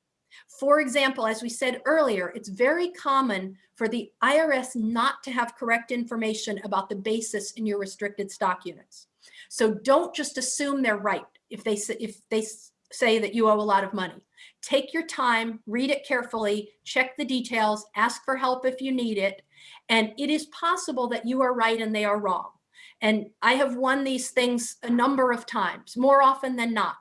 For example, as we said earlier, it's very common for the IRS not to have correct information about the basis in your restricted stock units. So don't just assume they're right if they say, if they say that you owe a lot of money. Take your time, read it carefully, check the details, ask for help if you need it. And it is possible that you are right and they are wrong. And I have won these things a number of times, more often than not.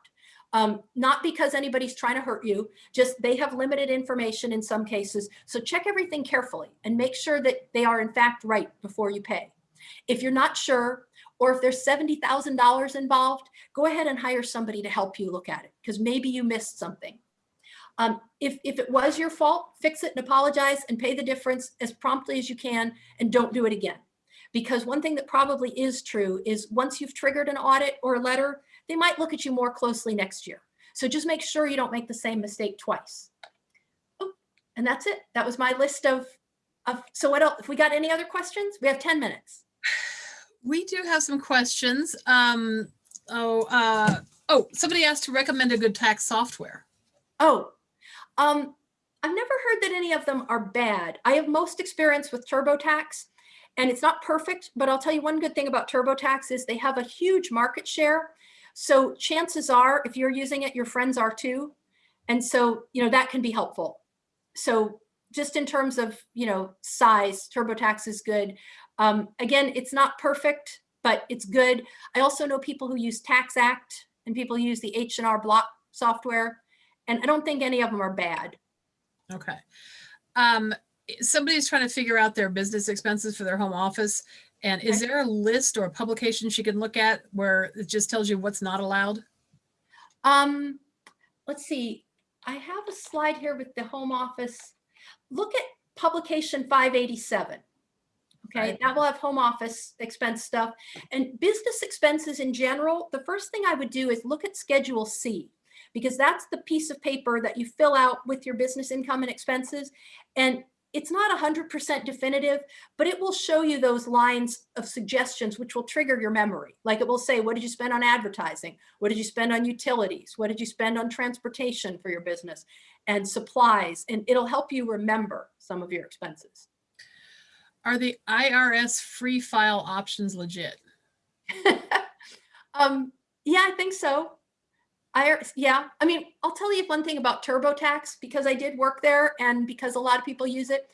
Um, not because anybody's trying to hurt you, just they have limited information in some cases. So check everything carefully and make sure that they are in fact right before you pay. If you're not sure, or if there's $70,000 involved, go ahead and hire somebody to help you look at it because maybe you missed something. Um, if, if it was your fault, fix it and apologize and pay the difference as promptly as you can and don't do it again. Because one thing that probably is true is once you've triggered an audit or a letter, they might look at you more closely next year. So just make sure you don't make the same mistake twice. Oh, and that's it. That was my list of, of, so what else? If we got any other questions, we have 10 minutes. We do have some questions. Um, oh, uh, oh, somebody asked to recommend a good tax software. Oh, um, I've never heard that any of them are bad. I have most experience with TurboTax and it's not perfect, but I'll tell you one good thing about TurboTax is they have a huge market share. So chances are if you're using it, your friends are too. And so, you know, that can be helpful. So just in terms of, you know, size, TurboTax is good. Um, again, it's not perfect, but it's good. I also know people who use Tax Act and people use the H&R Block software. And I don't think any of them are bad. Okay. Um, somebody's trying to figure out their business expenses for their home office. And is there a list or a publication she can look at where it just tells you what's not allowed? Um, let's see. I have a slide here with the home office. Look at publication 587. Okay, Right. that will have home office expense stuff and business expenses in general. The first thing I would do is look at Schedule C because that's the piece of paper that you fill out with your business income and expenses. And it's not 100% definitive, but it will show you those lines of suggestions which will trigger your memory. Like it will say, what did you spend on advertising? What did you spend on utilities? What did you spend on transportation for your business and supplies? And it'll help you remember some of your expenses. Are the IRS free file options legit? um, yeah, I think so. I, yeah, I mean, I'll tell you one thing about TurboTax because I did work there and because a lot of people use it.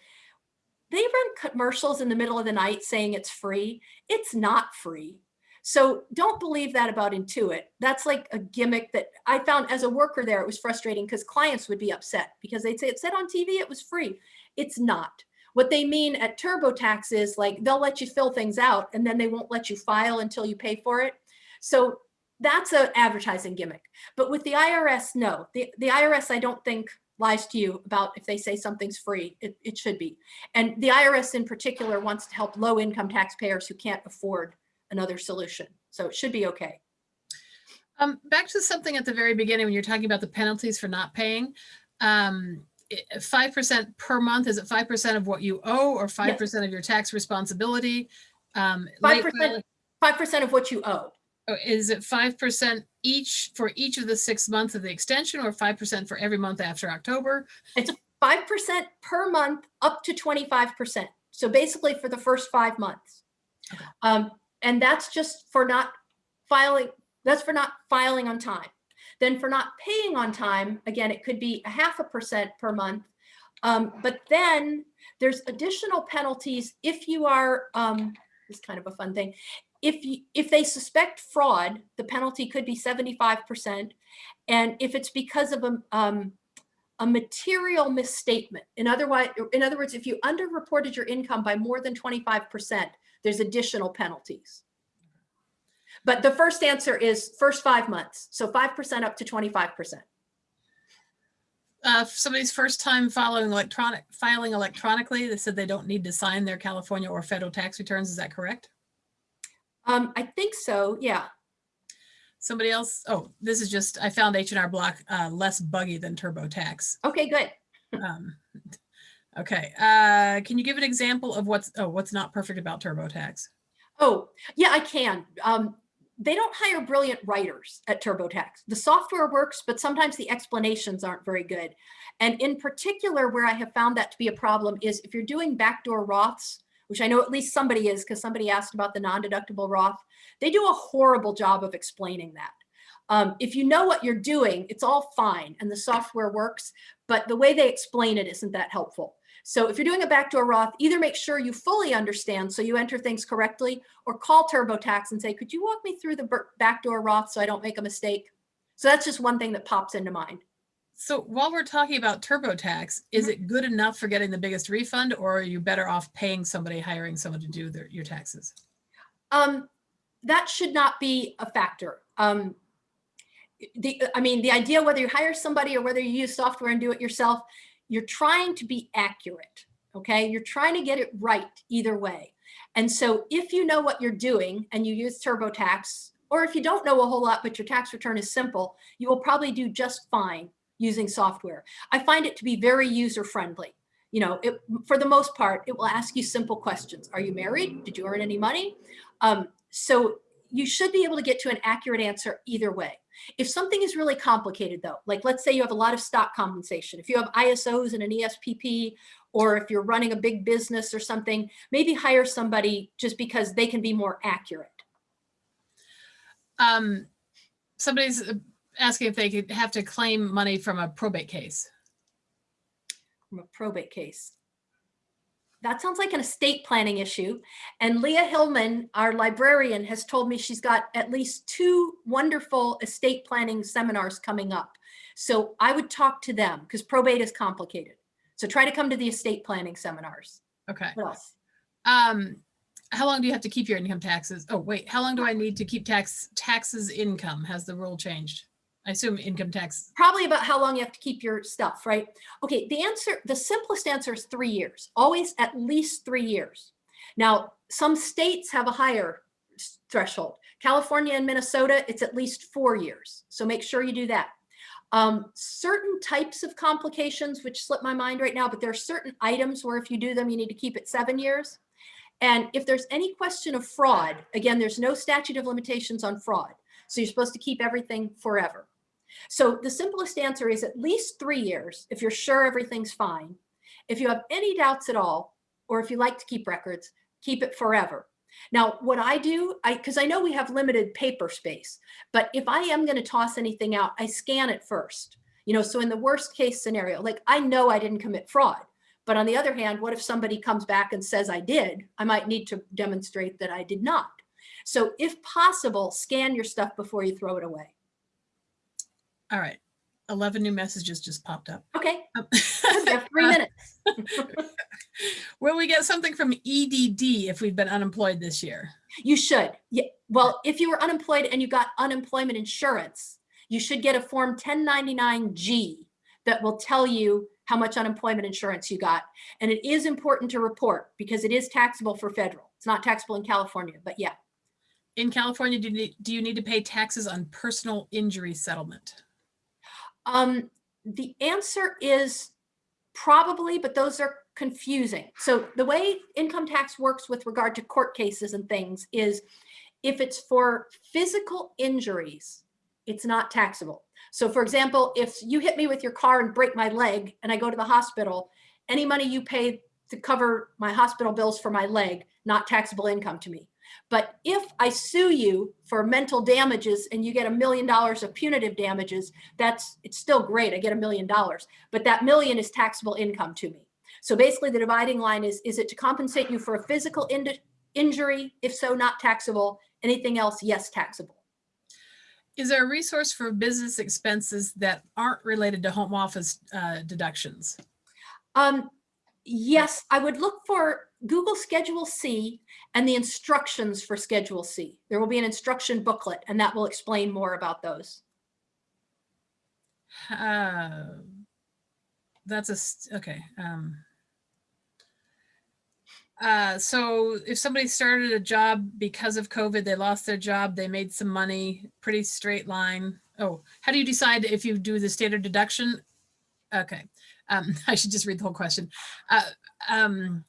They run commercials in the middle of the night saying it's free. It's not free. So don't believe that about Intuit. That's like a gimmick that I found as a worker there. It was frustrating because clients would be upset because they'd say it said on TV it was free. It's not. What they mean at TurboTax is like they'll let you fill things out and then they won't let you file until you pay for it. So that's an advertising gimmick. But with the IRS, no. The, the IRS, I don't think lies to you about if they say something's free, it, it should be. And the IRS in particular wants to help low income taxpayers who can't afford another solution. So it should be okay. Um, back to something at the very beginning when you're talking about the penalties for not paying. Um, five percent per month, is it five percent of what you owe or five percent of your tax responsibility? Um, 5%, 5% of what you owe. oh, Is it five percent each for each of the six months of the extension or five percent for every month after October? It's 5% per month up to 25%. So basically for the first five months. Okay. Um, and that's just for not filing, that's for not filing on time. Then for not paying on time, again, it could be a half a percent per month. Um, but then there's additional penalties if you are, um, this is kind of a fun thing. If you, if they suspect fraud, the penalty could be 75%. And if it's because of a, um, a material misstatement. In other, in other words, if you underreported your income by more than 25%, there's additional penalties. But the first answer is first five months. So 5% up to 25%. Uh, somebody's first time following electronic, filing electronically, they said they don't need to sign their California or federal tax returns. Is that correct? Um, I think so, yeah. Somebody else, oh, this is just, I found H and R Block uh, less buggy than TurboTax. Okay, good. Um, Okay, uh, can you give an example of what's, oh, what's not perfect about TurboTax? Oh, yeah, I can. Um, they don't hire brilliant writers at TurboTax. The software works, but sometimes the explanations aren't very good. And in particular, where I have found that to be a problem is if you're doing backdoor Roths, which I know at least somebody is because somebody asked about the non-deductible Roth, they do a horrible job of explaining that. Um, if you know what you're doing, it's all fine and the software works, but the way they explain it isn't that helpful. So if you're doing a backdoor Roth, either make sure you fully understand so you enter things correctly or call TurboTax and say, could you walk me through the backdoor Roth so I don't make a mistake? So that's just one thing that pops into mind. So while we're talking about TurboTax, is Mhm. it good enough for getting the biggest refund or are you better off paying somebody, hiring someone to do their, your taxes? Um, that should not be a factor. Um, the, I mean, the idea whether you hire somebody or whether you use software and do it yourself you're trying to be accurate, okay? You're trying to get it right either way. And so if you know what you're doing and you use TurboTax, or if you don't know a whole lot, but your tax return is simple, you will probably do just fine using software. I find it to be very user friendly. You know, it, for the most part, it will ask you simple questions. Are you married? Did you earn any money? Um, so you should be able to get to an accurate answer either way. If something is really complicated though, like let's say you have a lot of stock compensation, if you have ISOs and an ESPP, or if you're running a big business or something, maybe hire somebody just because they can be more accurate. Um, somebody's uh, asking if they could have to claim money from a probate case. From a probate case that sounds like an estate planning issue. And Leah Hillman, our librarian, has told me she's got at least two wonderful estate planning seminars coming up. So I would talk to them because probate is complicated. So try to come to the estate planning seminars. Okay. What else? Um, how long do you have to keep your income taxes? Oh, wait, how long do I need to keep tax taxes income? Has the rule changed? I assume income tax. Probably about how long you have to keep your stuff, right? Okay, the answer, the simplest answer is three years, always at least three years. Now, some states have a higher threshold. California and Minnesota, it's at least four years. So make sure you do that. Um, certain types of complications, which slip my mind right now, but there are certain items where if you do them, you need to keep it seven years. And if there's any question of fraud, again, there's no statute of limitations on fraud. So you're supposed to keep everything forever. So the simplest answer is at least three years if you're sure everything's fine. If you have any doubts at all, or if you like to keep records, keep it forever. Now, what I do, I because I know we have limited paper space, but if I am going to toss anything out, I scan it first. You know, so in the worst case scenario, like I know I didn't commit fraud, but on the other hand, what if somebody comes back and says I did? I might need to demonstrate that I did not. So if possible, scan your stuff before you throw it away. All right. 11 new messages just popped up. Okay, Um, three minutes. Will we get something from EDD if we've been unemployed this year? You should. Yeah. Well, if you were unemployed and you got unemployment insurance, you should get a form 1099G that will tell you how much unemployment insurance you got. And it is important to report because it is taxable for federal. It's not taxable in California, but yeah. In California, do you need, do you need to pay taxes on personal injury settlement? Um, the answer is probably, but those are confusing. So the way income tax works with regard to court cases and things is if it's for physical injuries, it's not taxable. So for example, if you hit me with your car and break my leg and I go to the hospital, any money you pay to cover my hospital bills for my leg, not taxable income to me. But if I sue you for mental damages and you get a million dollars of punitive damages, that's it's still great. I get a million dollars, but that million is taxable income to me. So basically the dividing line is, is it to compensate you for a physical in injury? If so, not taxable. Anything else, yes, taxable. Is there a resource for business expenses that aren't related to home office uh, deductions? Um, yes, I would look for Google Schedule C and the instructions for Schedule C. There will be an instruction booklet and that will explain more about those. Uh, that's a, okay. um, Uh, so if somebody started a job because of COVID, they lost their job, they made some money, pretty straight line. Oh, how do you decide if you do the standard deduction? Okay, um, I should just read the whole question. Uh, um,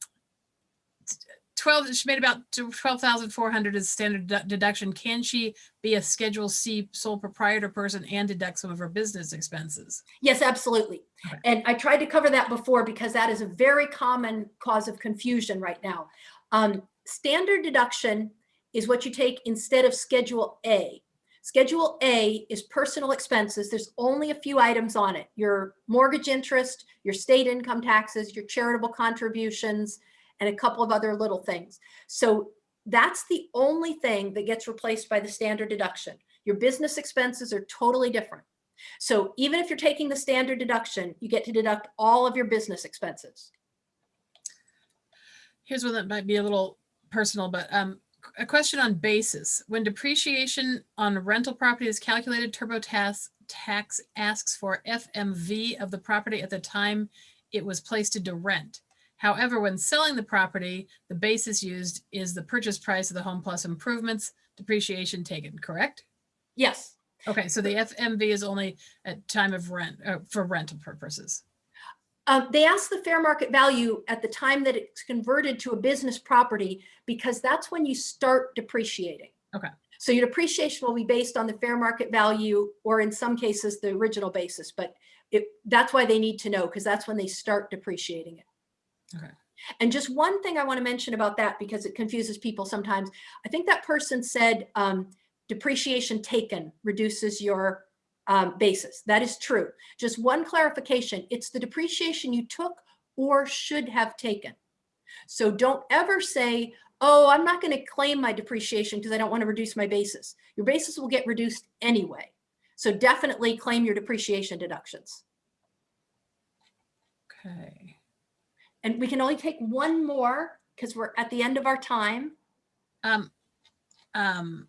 12, she made about 12,400 as standard deduction. Can she be a Schedule C sole proprietor person and deduct some of her business expenses? Yes, absolutely. Okay. And I tried to cover that before because that is a very common cause of confusion right now. Um, standard deduction is what you take instead of Schedule A. Schedule A is personal expenses. There's only a few items on it. Your mortgage interest, your state income taxes, your charitable contributions, and a couple of other little things. So that's the only thing that gets replaced by the standard deduction. Your business expenses are totally different. So even if you're taking the standard deduction, you get to deduct all of your business expenses. Here's one that might be a little personal, but um, a question on basis. When depreciation on rental property is calculated, TurboTax tax asks for FMV of the property at the time it was placed into rent. However, when selling the property, the basis used is the purchase price of the home plus improvements, depreciation taken, correct? Yes, Okay, so the FMV is only at time of rent, uh, for rental purposes. Um, they ask the fair market value at the time that it's converted to a business property because that's when you start depreciating. Okay. So your depreciation will be based on the fair market value, or in some cases, the original basis, but it, that's why they need to know, because that's when they start depreciating it. Okay. And just one thing I want to mention about that, because it confuses people sometimes. I think that person said um, depreciation taken reduces your um, basis. That is true. Just one clarification, it's the depreciation you took or should have taken. So don't ever say, oh, I'm not going to claim my depreciation because I don't want to reduce my basis. Your basis will get reduced anyway. So definitely claim your depreciation deductions. Okay. And we can only take one more because we're at the end of our time. Um, um,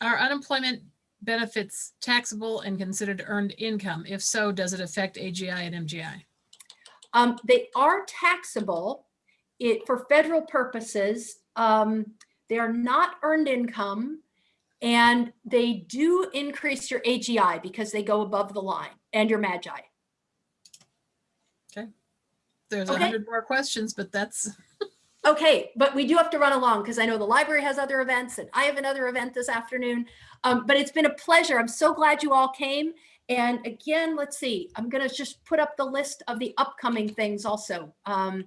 are unemployment benefits taxable and considered earned income? If so, does it affect AGI and MGI? Um, they are taxable it, for federal purposes. Um, they are not earned income and they do increase your AGI because they go above the line and your MAGI. There's a Okay. hundred more questions, but that's, Okay, but we do have to run along because I know the library has other events and I have another event this afternoon. Um, but it's been a pleasure. I'm so glad you all came. And again, let's see, I'm going to just put up the list of the upcoming things also um,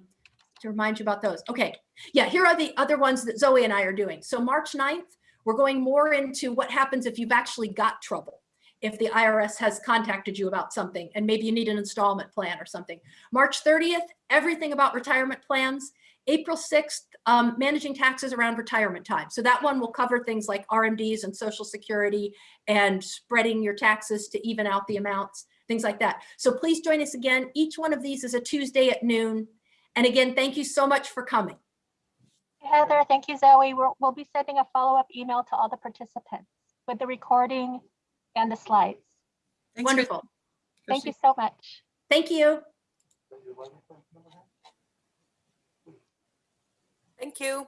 to remind you about those. Okay, yeah, here are the other ones that Zoe and I are doing. So March 9th, we're going more into what happens if you've actually got trouble. If the IRS has contacted you about something and maybe you need an installment plan or something. March 30th, everything about retirement plans. April 6th, um, managing taxes around retirement time. So that one will cover things like RMDs and social security and spreading your taxes to even out the amounts, things like that. So please join us again. Each one of these is a Tuesday at noon. And again, thank you so much for coming. Heather, thank you, Zoe. We'll, we'll be sending a follow-up email to all the participants with the recording and the slides. thanks, Wonderful. Thank you so much. Thank you. Thank you.